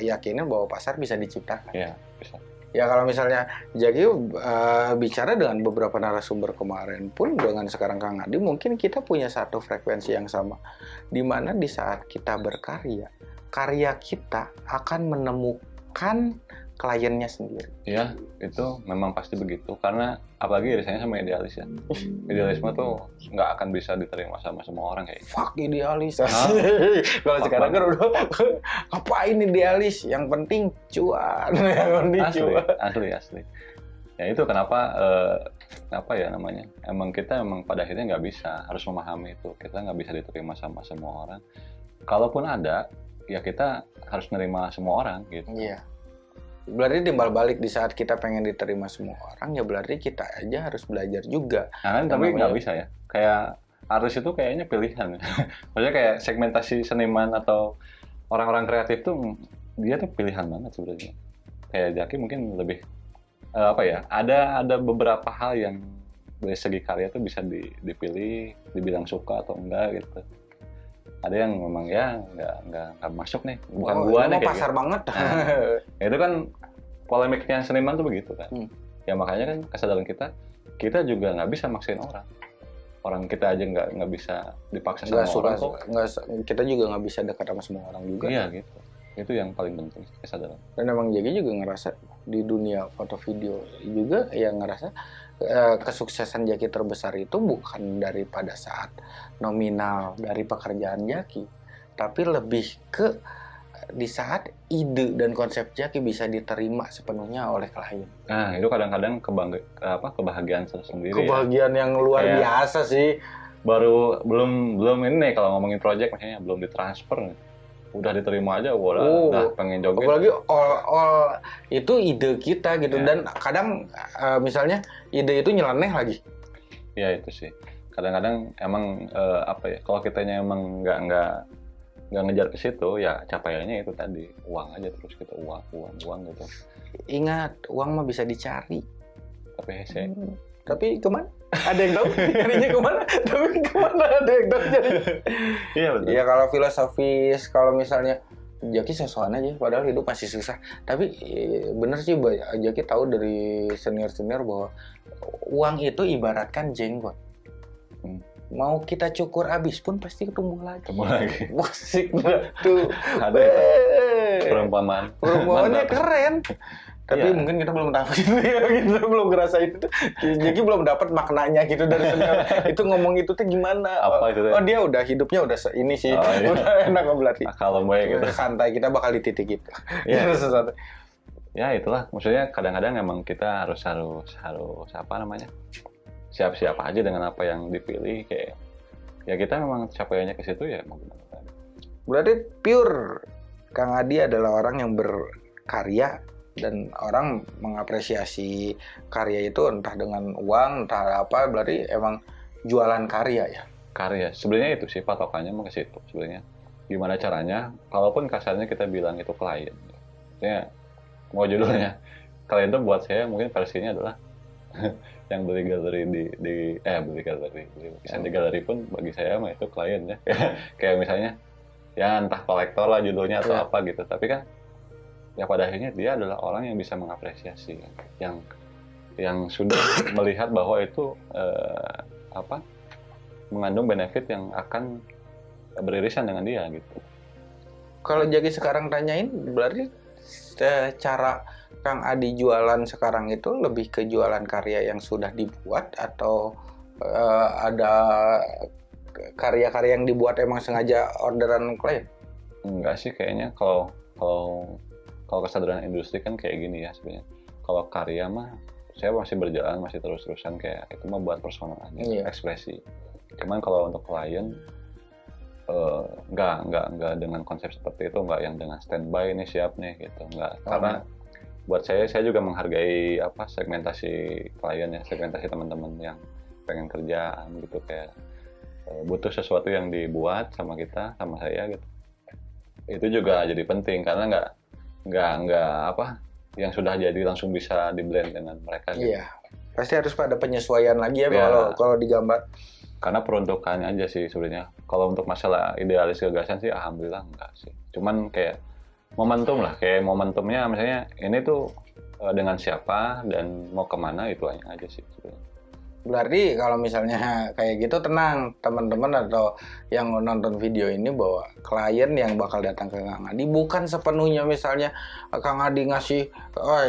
yakinin bahwa pasar bisa diciptakan Ya, bisa. Ya kalau misalnya Jaki uh, bicara dengan beberapa narasumber kemarin pun dengan sekarang Kang Adi mungkin kita punya satu frekuensi yang sama. Di mana di saat kita berkarya karya kita akan menemukan kliennya sendiri. Ya, itu memang pasti begitu karena apalagi irisannya sama idealis ya. Idealisme tuh nggak akan bisa diterima sama semua orang kayak gitu. Fuck idealis. [laughs] Kalau sekarang kan udah [laughs] ngapain idealis? Yang penting cuan. [laughs] Yang penting Asli, cuan. asli, asli. Ya itu kenapa eh, apa ya namanya? Emang kita emang pada akhirnya nggak bisa harus memahami itu. Kita nggak bisa diterima sama semua orang. Kalaupun ada, ya kita harus nerima semua orang gitu. Iya. Berarti timbal balik di saat kita pengen diterima semua orang, ya berarti kita aja harus belajar juga. Nah kan tapi nggak namanya- bisa ya. Kayak artis itu kayaknya pilihan. [laughs] Maksudnya kayak segmentasi seniman atau orang-orang kreatif tuh dia tuh pilihan banget sebenarnya. Kayak Jaki mungkin lebih eh, apa ya? Ada ada beberapa hal yang dari segi karya tuh bisa di- dipilih, dibilang suka atau enggak gitu. Ada yang memang ya nggak nggak nggak masuk nih, bukan Oh, gua nih kayak pasar gitu. banget. Ya, [laughs] itu kan polemiknya seniman tuh begitu kan. Hmm. Ya makanya kan kesadaran kita, kita juga nggak bisa maksain orang. Orang kita aja nggak nggak bisa dipaksa sama suka, orang kok. se- kita juga nggak bisa dekat sama semua orang juga. Iya gitu. Itu yang paling penting kesadaran. Dan emang Jaki juga ngerasa di dunia foto video juga yang ngerasa kesuksesan Jaki terbesar itu bukan daripada saat nominal dari pekerjaan Jaki, tapi lebih ke di saat ide dan konsep Jaki bisa diterima sepenuhnya oleh klien. Nah itu kadang-kadang kebangga, apa kebahagiaan tersendiri. ya. Kebahagiaan yang luar Kayak- biasa sih. Baru belum belum ini kalau ngomongin project maksudnya belum ditransfer nih. Udah diterima aja udah, Oh. udah pengen joget. Apalagi all, all itu ide kita gitu Ya. dan kadang eh, misalnya ide itu nyeleneh lagi. Ya itu sih. Kadang-kadang emang eh, apa ya? Kalau kitanya emang nggak nggak nggak ngejar ke situ, ya capaiannya itu tadi uang aja terus kita uang uang uang gitu. Ingat, uang mah bisa dicari. Tapi hese. Hmm. Tapi ke mana? Ada yang tahu? Nyarinya ke mana? Tapi ke mana ada yang tahu nyarinya? Iya betul. Ya kalau filosofis, kalau misalnya Jaki sosokan aja, padahal hidup masih susah. Tapi eh, bener sih, Jaki tahu dari senior-senior bahwa uang itu ibaratkan jenggot. Hmm. Mau kita cukur habis pun pasti ketemu lagi. Ketemu lagi. [laughs] Musik tuh. Ada itu perumpamaan. Perumpamannya Mantap. keren. Tapi Iya. mungkin kita belum tahu [laughs] gitu ya, kita belum ngerasain itu. Jadi belum dapat maknanya gitu dari senior. [laughs] itu ngomong itu tuh gimana? Apa itu? Oh dia udah hidupnya udah ini sih, Oh, iya. [laughs] udah enak berarti. Kalau gue gitu. Santai kita bakal di titik itu. Iya. Gitu, santai. ya itulah maksudnya kadang-kadang emang kita harus harus harus apa namanya siap-siap aja dengan apa yang dipilih kayak ya kita memang capaiannya ke situ ya mau. Berarti pure Kang Adi adalah orang yang berkarya dan orang mengapresiasi karya itu entah dengan uang entah apa berarti emang jualan karya ya. karya. Sebenarnya itu sih patokannya mau ke situ sebenarnya. Gimana caranya? Kalaupun kasarnya kita bilang itu klien. Maksudnya mau judulnya klien itu buat saya mungkin versinya adalah [laughs] yang beli galeri di, di eh beli galeri. Beli lukisan di galeri pun bagi saya mah itu klien ya. [laughs] Kayak misalnya ya entah kolektor lah judulnya atau Iya. apa gitu. Tapi kan ya pada akhirnya dia adalah orang yang bisa mengapresiasi yang yang sudah [coughs] melihat bahwa itu eh, apa mengandung benefit yang akan beririsan dengan dia gitu Kalau Jaki sekarang tanyain berarti eh, cara Kang Adi jualan sekarang itu lebih ke jualan karya yang sudah dibuat atau eh, ada karya-karya yang dibuat emang sengaja orderan klien? enggak sih kayaknya kalau kalau kalau kesadaran industri kan kayak gini ya sebenarnya kalau karya mah saya masih berjalan masih terus-terusan kayak itu mah buat personal aja Iya. ekspresi cuman kalau untuk klien nggak nggak nggak dengan konsep seperti itu nggak yang dengan standby ini siap nih gitu nggak Oh. karena buat saya saya juga menghargai apa segmentasi klien ya segmentasi teman-teman yang pengen kerjaan gitu kayak eh, butuh sesuatu yang dibuat sama kita sama saya gitu itu juga jadi penting karena nggak nggak nggak apa yang sudah jadi langsung bisa di blend dengan mereka gitu. Iya. Pasti harus pada penyesuaian lagi ya Iya. kalau kalau digambar. karena peruntukannya aja sih sebenarnya kalau untuk masalah idealis gagasan sih alhamdulillah enggak sih cuman kayak momentum lah kayak momentumnya misalnya ini tuh eh, dengan siapa dan mau ke mana itu aja aja sih sebenarnya. Berarti kalau misalnya [laughs] kayak gitu tenang. Teman-teman atau yang nonton video ini bahwa klien yang bakal datang ke Kang Adi. Bukan sepenuhnya misalnya Kang Adi ngasih oh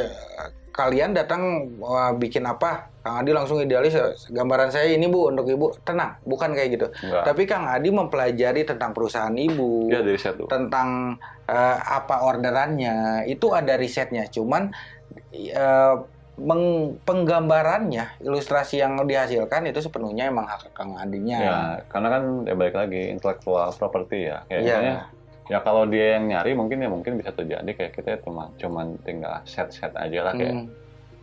kalian datang bikin apa? Kang Adi langsung idealis gambaran saya ini Bu untuk Ibu. Tenang bukan kayak gitu. Enggak. Tapi Kang Adi mempelajari tentang perusahaan Ibu ya dari satu tentang eh, apa orderannya. Itu ada risetnya cuman eh, meng- penggambarannya ilustrasi yang dihasilkan itu sepenuhnya emang hak Kang Adinya ya karena kan ya balik lagi intellectual property ya kayak Iya. misalnya ya kalau dia yang nyari mungkin ya mungkin bisa terjadi kayak kita cuma cuman tinggal set set aja lah kayak Hmm,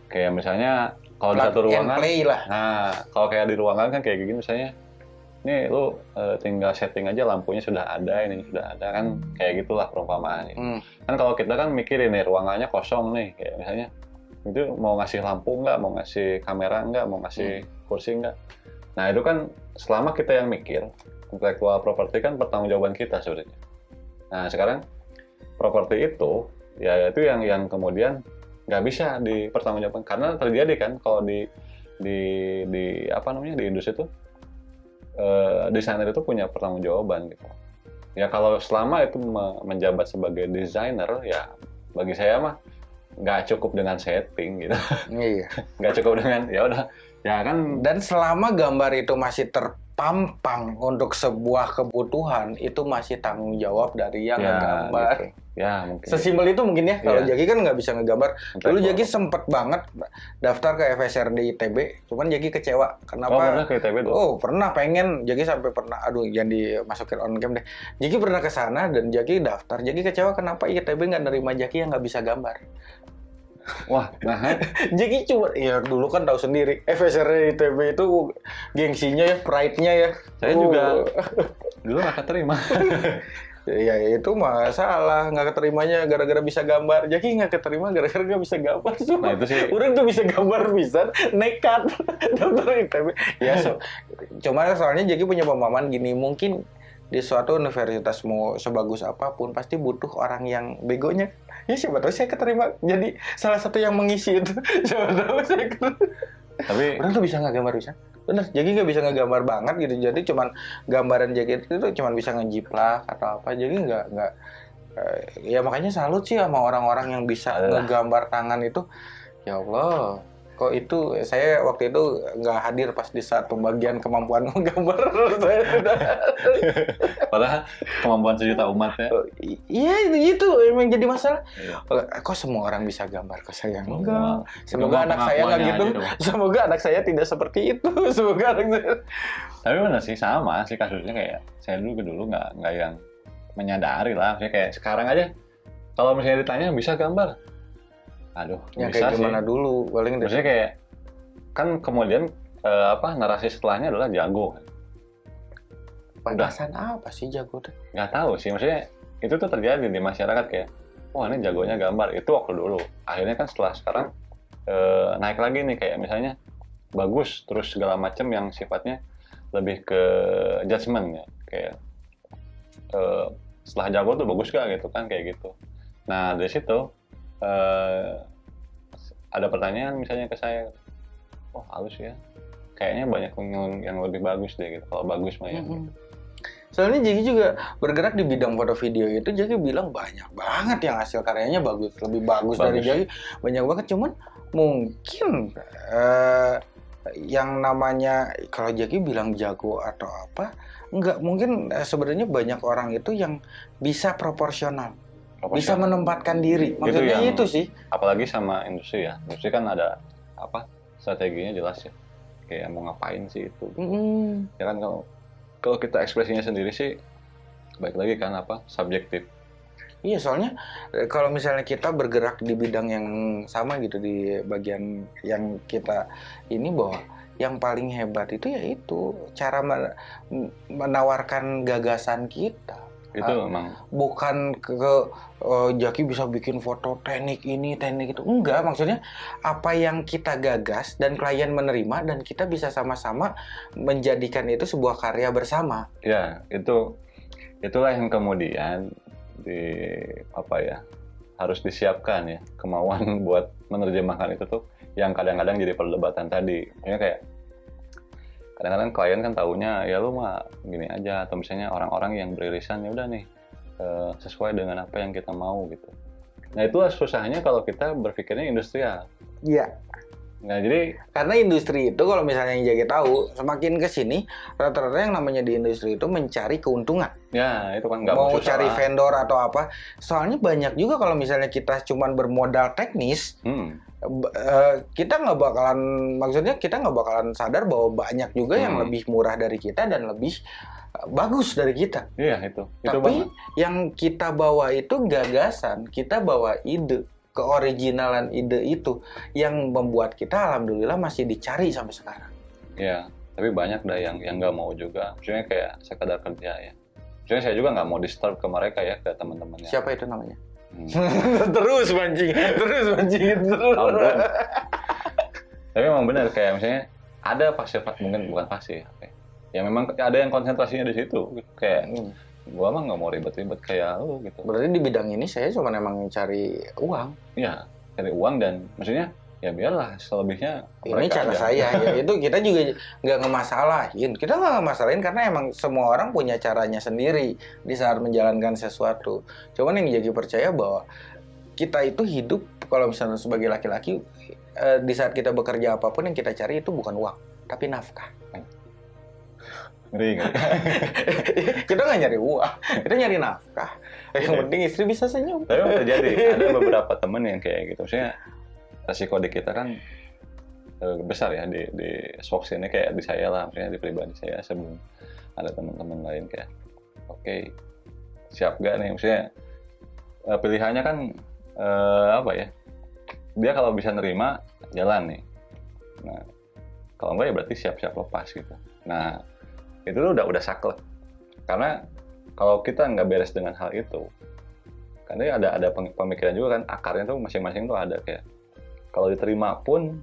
kayak misalnya kalau di satu ruangan play lah Nah, kalau kayak di ruangan kan kayak gini misalnya, ini lu eh, tinggal setting aja lampunya sudah ada, ini sudah ada kan kayak gitulah perumpamaannya. Hmm. Kan kalau kita kan mikirin nih ruangannya kosong nih, kayak misalnya itu mau ngasih lampu nggak, mau ngasih kamera nggak, mau ngasih kursi nggak. Nah itu kan selama kita yang mikir, intellectual property kan pertanggungjawaban kita sebenarnya. Nah sekarang properti itu ya itu yang yang kemudian nggak bisa dipertanggungjawabkan karena terjadi kan kalau di di di apa namanya di industri itu eh, desainer itu punya pertanggungjawaban gitu. Ya kalau selama itu me- menjabat sebagai desainer ya bagi saya mah nggak cukup dengan setting gitu, [laughs] Iya. nggak cukup dengan ya udah ya kan Dan selama gambar itu masih terpampang untuk sebuah kebutuhan, itu masih tanggung jawab dari yang ya, ngegambar. gitu. ya mungkin Sesimpel itu mungkin ya. Kalau Iya. Jaki kan nggak bisa ngegambar. Dulu. Jaki sempet banget daftar ke FSRD ITB, cuman Jaki kecewa. oh Kenapa? pernah ke ITB Oh pernah pengen Jaki sampai pernah aduh jangan dimasukin on cam deh Jaki pernah ke sana dan Jaki daftar Jaki kecewa kenapa ITB nggak nerima Jaki yang nggak bisa gambar wah nah [laughs] Jaki cuma ya dulu kan tahu sendiri. FSR ITB itu gengsinya ya pride-nya ya. Saya Oh. juga. [laughs] dulu nggak keterima. [laughs] Ya itu masalah nggak keterimanya gara-gara bisa gambar. Jaki nggak keterima gara-gara nggak bisa gambar. Nah Cuma itu sih. Orang tuh bisa gambar bisa nekat. Daftar ITB. Ya, so, cuma soalnya Jaki punya pemahaman gini, mungkin di suatu universitas mau sebagus apa pun pasti butuh orang yang begonya. Ya siapa tahu saya keterima jadi salah satu yang mengisi itu. [laughs] Siapa tahu saya keterima. tapi Orang tuh bisa nggak gambar bisa. Bener, Jaki nggak bisa ngegambar banget gitu. Jadi cuman gambaran Jaki itu cuman bisa ngejiplak atau apa. Jadi nggak nggak eh, ya makanya salut sih sama orang-orang yang bisa Alah. ngegambar tangan itu. Ya Allah, kok itu saya waktu itu nggak hadir pas di saat pembagian kemampuan [laughs] menggambar. Saya [laughs] padahal kemampuan sejuta umat ya Iya itu itu emang jadi masalah. Iya. Kok semua orang bisa gambar? Kok saya enggak? Semoga anak saya nggak gitu. Semoga anak saya tidak seperti itu. [laughs] Semoga anak saya. tapi benar sih sama sih kasusnya kayak saya dulu dulu nggak nggak yang menyadari lah maksudnya kayak sekarang aja kalau misalnya ditanya bisa gambar aduh Yang bisa kayak sih. gimana dulu paling dari maksudnya kayak kan kemudian eh, apa narasi setelahnya adalah jago. Batasan apa sih jago tuh? nggak tahu sih maksudnya itu tuh terjadi di masyarakat kayak wah ini jagonya gambar. Itu waktu dulu. Akhirnya kan setelah sekarang eh, naik lagi nih kayak misalnya bagus terus segala macam yang sifatnya lebih ke judgement ya. Kayak eh, setelah jago tuh bagus gak gitu kan kayak gitu. Nah dari situ eh, ada pertanyaan misalnya ke saya oh halus ya kayaknya banyak yang, yang lebih bagus deh gitu kalau bagus mah ya Mm-mm. Soalnya Jaki juga bergerak di bidang foto video itu Jaki bilang banyak banget yang hasil karyanya bagus, lebih bagus, dari Bagus. Jaki banyak banget. Cuman mungkin eh, yang namanya kalau Jaki bilang jago atau apa, enggak mungkin eh, sebenarnya banyak orang itu yang bisa proporsional, bisa menempatkan diri. Maksudnya yang- itu sih. apalagi sama industri ya industri kan ada apa strateginya jelas ya kayak mau ngapain sih itu Mm-mm. ya kan kalau kalau kita ekspresinya sendiri sih baik lagi kan apa subjektif Iya, soalnya eh, kalau misalnya kita bergerak di bidang yang sama gitu di bagian yang kita ini bahwa yang paling hebat itu yaitu cara men- menawarkan gagasan kita. Itu Ah. emang Bukan ke, ke, eh, Jaki bisa bikin foto teknik ini, teknik itu. Enggak, maksudnya apa yang kita gagas dan klien menerima dan kita bisa sama-sama menjadikan itu sebuah karya bersama. ya itu itulah yang kemudian di apa ya harus disiapkan ya kemauan [laughs] buat menerjemahkan itu tuh yang kadang-kadang jadi perdebatan tadi Maksudnya kayak kadang-kadang klien kan taunya ya lu mah gini aja atau misalnya orang-orang yang beririsan ya udah nih eh, sesuai dengan apa yang kita mau gitu nah itulah susahnya kalau kita berpikirnya industrial Iya. Nah jadi Karena industri itu kalau misalnya yang Jaki tahu, semakin ke sini rata-rata yang namanya di industri itu mencari keuntungan. ya itu kan nggak Mau cari lah. vendor atau apa. Soalnya banyak juga kalau misalnya kita cuman bermodal teknis, Hmm, eh, kita nggak bakalan maksudnya kita nggak bakalan sadar bahwa banyak juga yang Hmm. lebih murah dari kita dan lebih eh, bagus dari kita. iya itu itu Tapi banget. yang kita bawa itu gagasan, kita bawa ide, keoriginalan ide itu yang membuat kita alhamdulillah masih dicari sampai sekarang. ya tapi banyak dah yang yang nggak mau juga maksudnya kayak sekadar kerja ya maksudnya saya juga nggak mau disturb ke mereka ya ke teman-temannya Siapa itu namanya? Hmm. [laughs] terus mancing, terus mancing terus. Belum? tapi emang benar kayak misalnya ada pasti mungkin bukan pasti ya. ya memang ada yang konsentrasinya di situ gitu. kayak Hmm. Gua mah nggak mau ribet-ribet kayak lu gitu Berarti di bidang ini saya cuma emang cari uang. ya cari uang dan maksudnya ya biarlah selebihnya Ini cara aja. saya. Ya, [laughs] itu kita juga nggak ngemasalahin. Kita nggak ngemasalahin karena emang semua orang punya caranya sendiri di saat menjalankan sesuatu. Cuman yang jadi percaya bahwa kita itu hidup kalau misalnya sebagai laki-laki eh, di saat kita bekerja apa pun yang kita cari itu bukan uang, tapi nafkah. Ngeri [laughs] kita nggak nyari uang, kita nyari nafkah. Yang Iya. penting istri bisa senyum. tapi terjadi. [laughs] Ada beberapa temen yang kayak gitu. Maksudnya resiko di kita kan eh, besar ya di di ini kayak di saya lah maksudnya di pribadi saya. Sebelum ada teman-teman lain kayak oke siap gak nih? Maksudnya eh, pilihannya kan eh, apa ya? Dia kalau bisa nerima jalan nih. Nah kalau enggak ya berarti siap-siap lepas gitu. Nah itu tuh udah udah saklek. Karena kalau kita nggak beres dengan hal itu karena ada ada pemikiran juga kan akarnya tuh masing-masing tuh ada kayak kalau diterima pun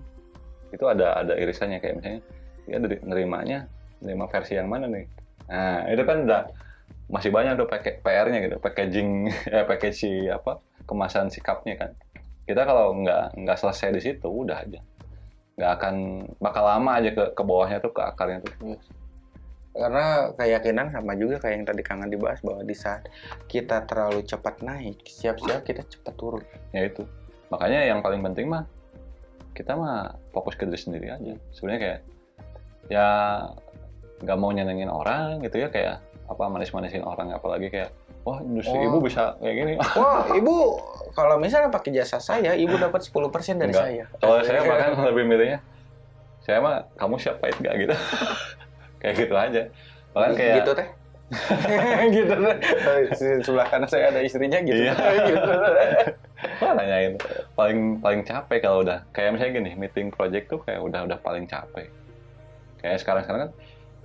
itu ada ada irisannya. Kayak misalnya dia dari nerimanya nerima versi yang mana nih? Nah itu kan udah masih banyak tuh PR-nya gitu packaging ya [laughs] package si apa kemasan sikapnya kan. Kita kalau nggak nggak selesai di situ udah aja. Nggak akan bakal lama aja ke ke bawahnya tuh ke akarnya tuh Karena keyakinan sama juga kayak yang tadi Kangen dibahas bahwa di saat kita terlalu cepat naik, siap-siap kita cepat turun. ya itu makanya yang paling penting mah kita mah fokus ke diri sendiri aja sebenarnya kayak ya nggak mau nyenengin orang gitu ya kayak apa manis-manisin orang apalagi kayak wah industri Oh. ibu bisa kayak gini [laughs] Wah, ibu kalau misalnya pakai jasa saya, ibu dapat 10% dari Enggak. saya. kalau saya bahkan lebih milihnya saya mah kamu siap pahit gak gitu [laughs] kayak gitu aja bahkan kayak gitu teh. [laughs] gitu teh. Di sebelah kanan saya ada istrinya gitu. Iya. [laughs] gitu. Wah, nanyain paling paling capek kalau udah kayak misalnya gini meeting project tuh kayak udah udah paling capek kayak sekarang sekarang kan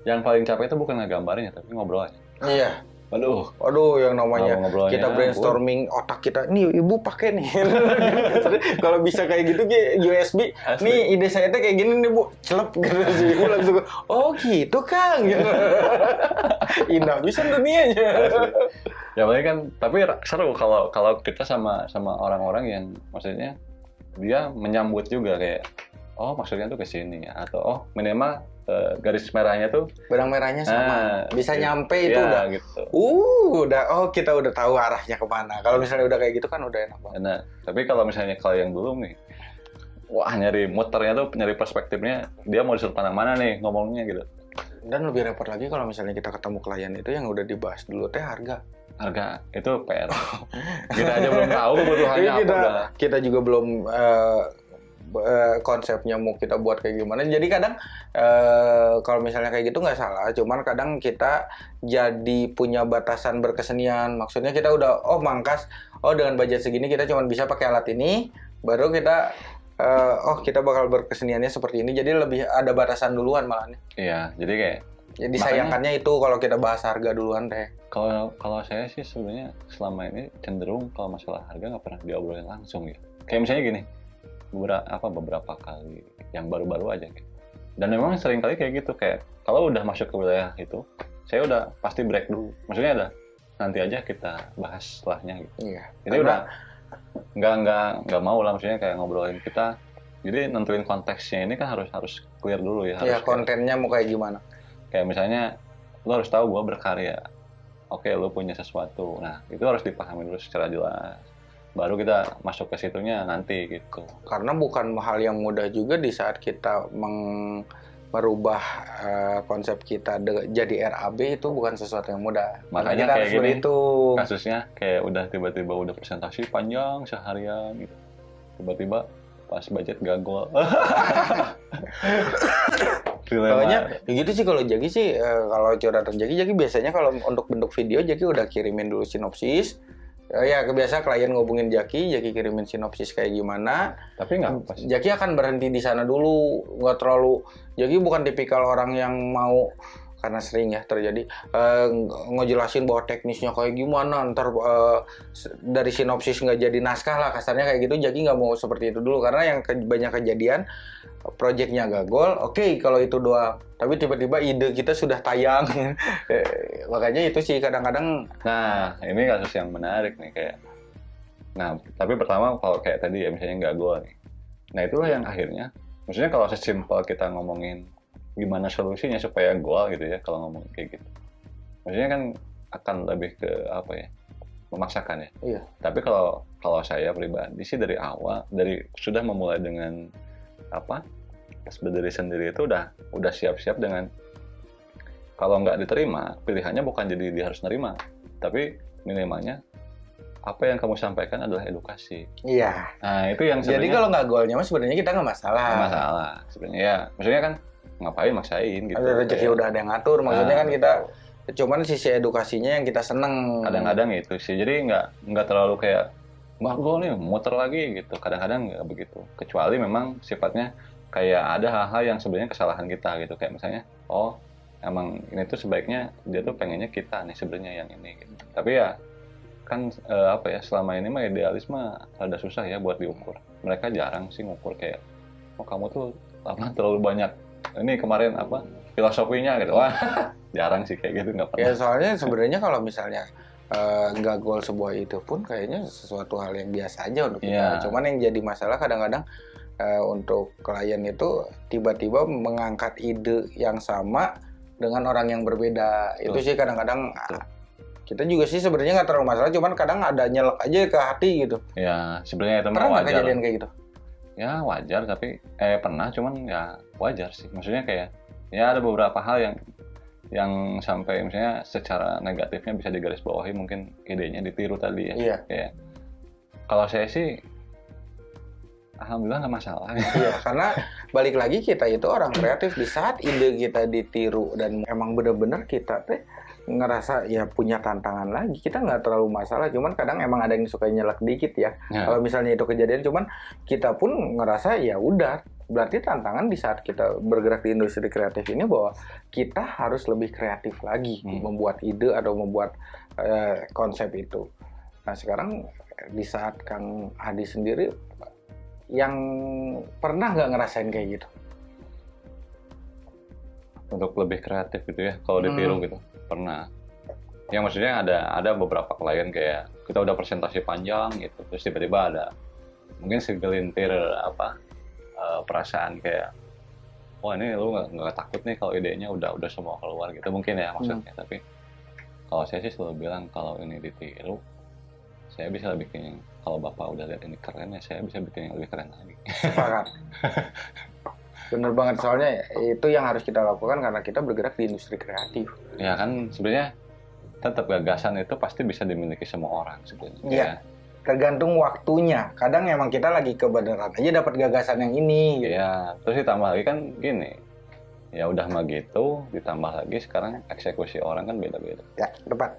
yang paling capek itu bukan ngegambarnya tapi ngobrol aja Iya. Waduh, Waduh, yang namanya kita brainstorming otak kita. Nih ibu pakai nih. [laughs] Kalau bisa kayak gitu Ki, USB Asli. nih ide saya tuh kayak gini nih bu. Celep gitu sih ibu langsung. Oh gitu kang. [laughs] Indah bisa dunianya. Asli. ya paling kan tapi seru kalau kalau kita sama sama orang-orang yang maksudnya dia menyambut juga kayak oh maksudnya tuh ke sini atau oh minimal eh, garis merahnya tuh benang merahnya sama Ah, bisa gitu. nyampe itu ya, udah gitu uh udah oh kita udah tahu arahnya ke mana kalau misalnya udah kayak gitu kan udah enak banget Nah, tapi kalau misalnya kalau yang dulu nih, wah nyari muternya tuh nyari perspektifnya, dia mau disuruh pandang mana nih ngomongnya gitu. dan lebih repot lagi kalau misalnya kita ketemu klien itu yang udah dibahas dulu teh harga Harga itu PR. kita aja belum tahu kebutuhannya apa kita udah. kita juga belum eh, eh, konsepnya mau kita buat kayak gimana. Jadi kadang eh, kalau misalnya kayak gitu nggak salah, cuman kadang kita jadi punya batasan berkesenian. Maksudnya kita udah oh mangkas, oh dengan budget segini kita cuma bisa pakai alat ini, baru kita eh, oh kita bakal berkeseniannya seperti ini. Jadi lebih ada batasan duluan malah. Iya, jadi kayak Jadi sayangkannya itu kalau kita bahas harga duluan deh. kalau kalau saya sih sebenarnya selama ini cenderung kalau masalah harga nggak pernah diobrolin langsung ya. Kayak misalnya gini, beberapa apa beberapa kali yang baru-baru aja kayak. Dan memang sering kali kayak gitu kayak kalau udah masuk ke wilayah itu, saya udah pasti break dulu. Maksudnya ada nanti aja kita bahas setelahnya gitu. Iya. Jadi Karena- udah nggak nggak nggak mau lah maksudnya kayak ngobrolin kita. Jadi nentuin konteksnya ini kan harus harus clear dulu ya. Ya Harus kayak, kontennya mau kayak gimana? kayak misalnya lo harus tahu gue berkarya. Oke, lo punya sesuatu. Nah, itu harus dipahami dulu secara jelas. Baru kita masuk ke situnya nanti gitu. karena bukan hal yang mudah juga di saat kita meng- merubah eh, konsep kita de- jadi RAB itu bukan sesuatu yang mudah. Makanya kita kayak harus gini. berhitung. Kasusnya kayak udah tiba-tiba udah presentasi panjang seharian gitu. Tiba-tiba pas budget gagal. [laughs] Pokoknya ya gitu sih kalau Jaki sih eh, kalau curhatan Jaki Jaki biasanya kalau untuk bentuk video Jaki udah kirimin dulu sinopsis Eh, ya kebiasa klien ngobungin Jaki, Jaki kirimin sinopsis kayak gimana. Tapi nggak pas. Jaki akan berhenti di sana dulu, nggak terlalu. Jaki bukan tipikal orang yang mau karena sering ya terjadi ng- ngejelasin bahwa teknisnya kayak gimana ntar s- dari sinopsis nggak jadi naskah lah kasarnya kayak gitu Jaki nggak mau seperti itu dulu karena yang ke- banyak kejadian proyeknya gagal oke kalau itu doang tapi tiba-tiba ide kita sudah tayang [laughs] Eh, makanya itu sih kadang-kadang Nah, ini kasus yang menarik nih kayak. Nah, tapi pertama kalau kayak tadi ya misalnya nggak gol nih. Nah, itulah yang akhirnya. Maksudnya kalau sesimpel kita ngomongin gimana solusinya supaya gol gitu ya kalau ngomong kayak gitu. Maksudnya kan akan lebih ke apa ya? memaksakan ya. Iya. Tapi kalau kalau saya pribadi sih dari awal dari sudah memulai dengan apa? Berdiri sendiri itu udah udah siap-siap dengan kalau nggak diterima, pilihannya bukan jadi dia harus nerima, tapi minimalnya apa yang kamu sampaikan adalah edukasi. iya Nah itu yang jadi sebenarnya kalau nggak golnya mah sebenarnya kita nggak masalah nggak masalah sebenarnya ya. Maksudnya kan ngapain maksain gitu. ada rezeki udah ada yang ngatur maksudnya Ah. kan kita cuman sisi edukasinya yang kita seneng Kadang-kadang itu sih. Jadi nggak nggak terlalu kayak mbak gol nih muter lagi gitu. Kadang-kadang nggak begitu. Kecuali memang sifatnya kayak ada hal-hal yang sebenarnya kesalahan kita gitu. Kayak misalnya oh emang ini tuh sebaiknya dia tuh pengennya kita nih sebenarnya yang ini gitu. Tapi ya kan eh, apa ya selama ini mah idealisme rada susah ya buat diukur. Mereka jarang sih ngukur kayak oh kamu tuh apa terlalu banyak ini kemarin apa filosofinya gitu. Wah, [laughs] jarang sih kayak gitu nggak ya pernah. soalnya sebenarnya kalau misalnya eh, nggak gol sebuah itu pun kayaknya sesuatu hal yang biasa aja untuk kita Iya. cuman yang jadi masalah kadang-kadang eh, untuk klien itu tiba-tiba mengangkat ide yang sama dengan orang yang berbeda itu Betul. sih kadang-kadang ah, kita juga sih sebenarnya nggak terlalu masalah cuman kadang ada nyelek aja ke hati gitu Ya sebenarnya itu pernah wajar. kejadian kayak gitu ya wajar tapi eh pernah cuman ya wajar sih. Maksudnya kayak ya ada beberapa hal yang yang sampai misalnya secara negatifnya bisa digarisbawahi mungkin idenya ditiru tadi ya. Iya. Kayak kalau saya sih alhamdulillah nggak masalah. Iya, karena balik lagi kita itu orang kreatif. Di saat ide kita ditiru dan emang bener-bener kita teh ngerasa ya punya tantangan lagi kita nggak terlalu masalah. Cuman kadang emang ada yang suka nyelak dikit ya. Ya, kalau misalnya itu kejadian cuman kita pun ngerasa ya udah berarti tantangan di saat kita bergerak di industri kreatif ini bahwa kita harus lebih kreatif lagi Hmm. membuat ide atau membuat eh, konsep itu nah sekarang di saat Kang Adi sendiri yang pernah nggak ngerasain kayak gitu untuk lebih kreatif gitu ya kalau ditiru Hmm. gitu pernah ya maksudnya ada ada beberapa klien kayak kita udah presentasi panjang gitu terus tiba-tiba ada mungkin segelintir apa eh, perasaan kayak wah ini lu nggak takut nih kalau idenya udah udah semua keluar gitu mungkin ya maksudnya. Tapi kalau saya sih selalu bilang kalau ini ditiru saya bisa bikin kalau bapak udah lihat ini keren ya saya bisa bikin yang lebih keren lagi. Sepakat. [laughs] Bener banget. Soalnya itu yang harus kita lakukan karena kita bergerak di industri kreatif. Ya kan sebenarnya tetap gagasan itu pasti bisa dimiliki semua orang sebenarnya Iya. Ya, tergantung waktunya kadang emang kita lagi kebenaran aja dapat gagasan yang ini gitu. Iya, terus ditambah lagi kan gini, ya udah mah gitu, ditambah lagi sekarang eksekusi orang kan beda-beda. ya tepat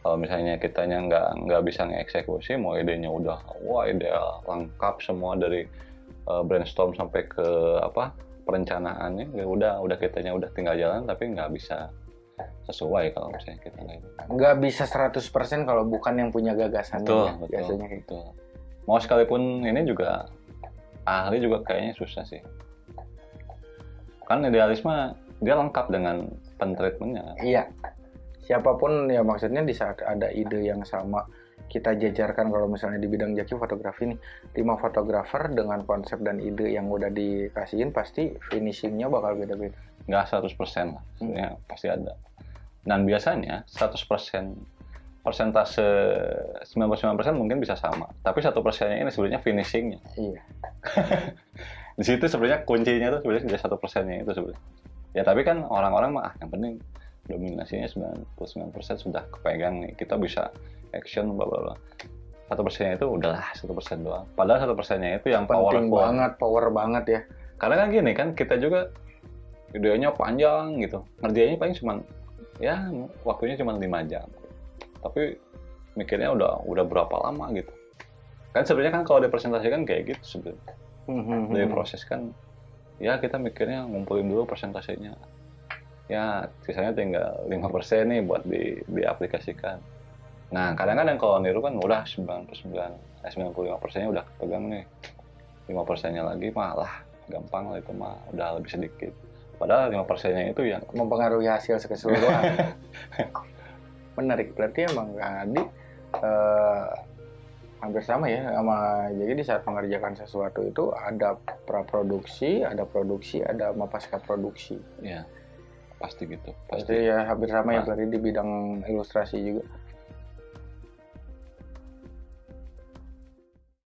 Kalau misalnya kitanya nggak nggak bisa ngeksekusi, mau idenya udah wah ideal, lengkap semua dari eh, brainstorm sampai ke apa perencanaannya, ya udah udah kitanya udah tinggal jalan tapi nggak bisa sesuai kalau misalnya kita nggak itu. nggak bisa 100% kalau bukan yang punya gagasan Betul, ya, betul, biasanya betul. Mau sekalipun ini juga ahli juga kayaknya susah sih. Kan idealisme dia lengkap dengan pentreatmentnya. Iya. Siapa pun ya maksudnya di saat ada ide yang sama kita jajarkan kalau misalnya di bidang jaki fotografi nih lima fotografer dengan konsep dan ide yang udah dikasihin pasti finishingnya bakal beda-beda. Nggak 100% lah, sebenarnya pasti ada. Dan biasanya 100% persentase 99% mungkin bisa sama. Tapi satu persennya ini sebenarnya finishingnya. Iya. [laughs] Di situ sebenarnya kuncinya tuh sebenarnya tidak satu persennya itu sebenarnya. Ya tapi kan orang-orang mah ah, yang penting dominasinya 99% sudah kepegang nih. Kita bisa action bla bla bla. Satu persennya itu udahlah satu persen doang. Padahal satu persennya itu yang Penting powerful. banget, power banget ya. Karena kan gini kan kita juga videonya panjang gitu. Ngerjainnya paling cuma ya waktunya cuma 5 jam. Tapi mikirnya udah udah berapa lama gitu kan sebenarnya kan kalau dipresentasikan kayak gitu sebenarnya Mhm. dari proses kan ya kita mikirnya ngumpulin dulu persentasenya ya sisanya tinggal 5% nih buat di diaplikasikan nah kadang-kadang kalau niru kan udah 99 eh 95 persennya udah pegang nih 5 persennya lagi malah gampang lah itu mah udah lebih sedikit padahal 5 persennya itu yang mempengaruhi hasil keseluruhan. [laughs] Menarik, berarti emang Kang Adi eh, hampir sama ya sama jadi di saat mengerjakan sesuatu itu ada praproduksi, ada produksi, ada pasca produksi. ya pasti gitu Pasti pasti ya hampir sama ya Nah. berarti di bidang ilustrasi juga.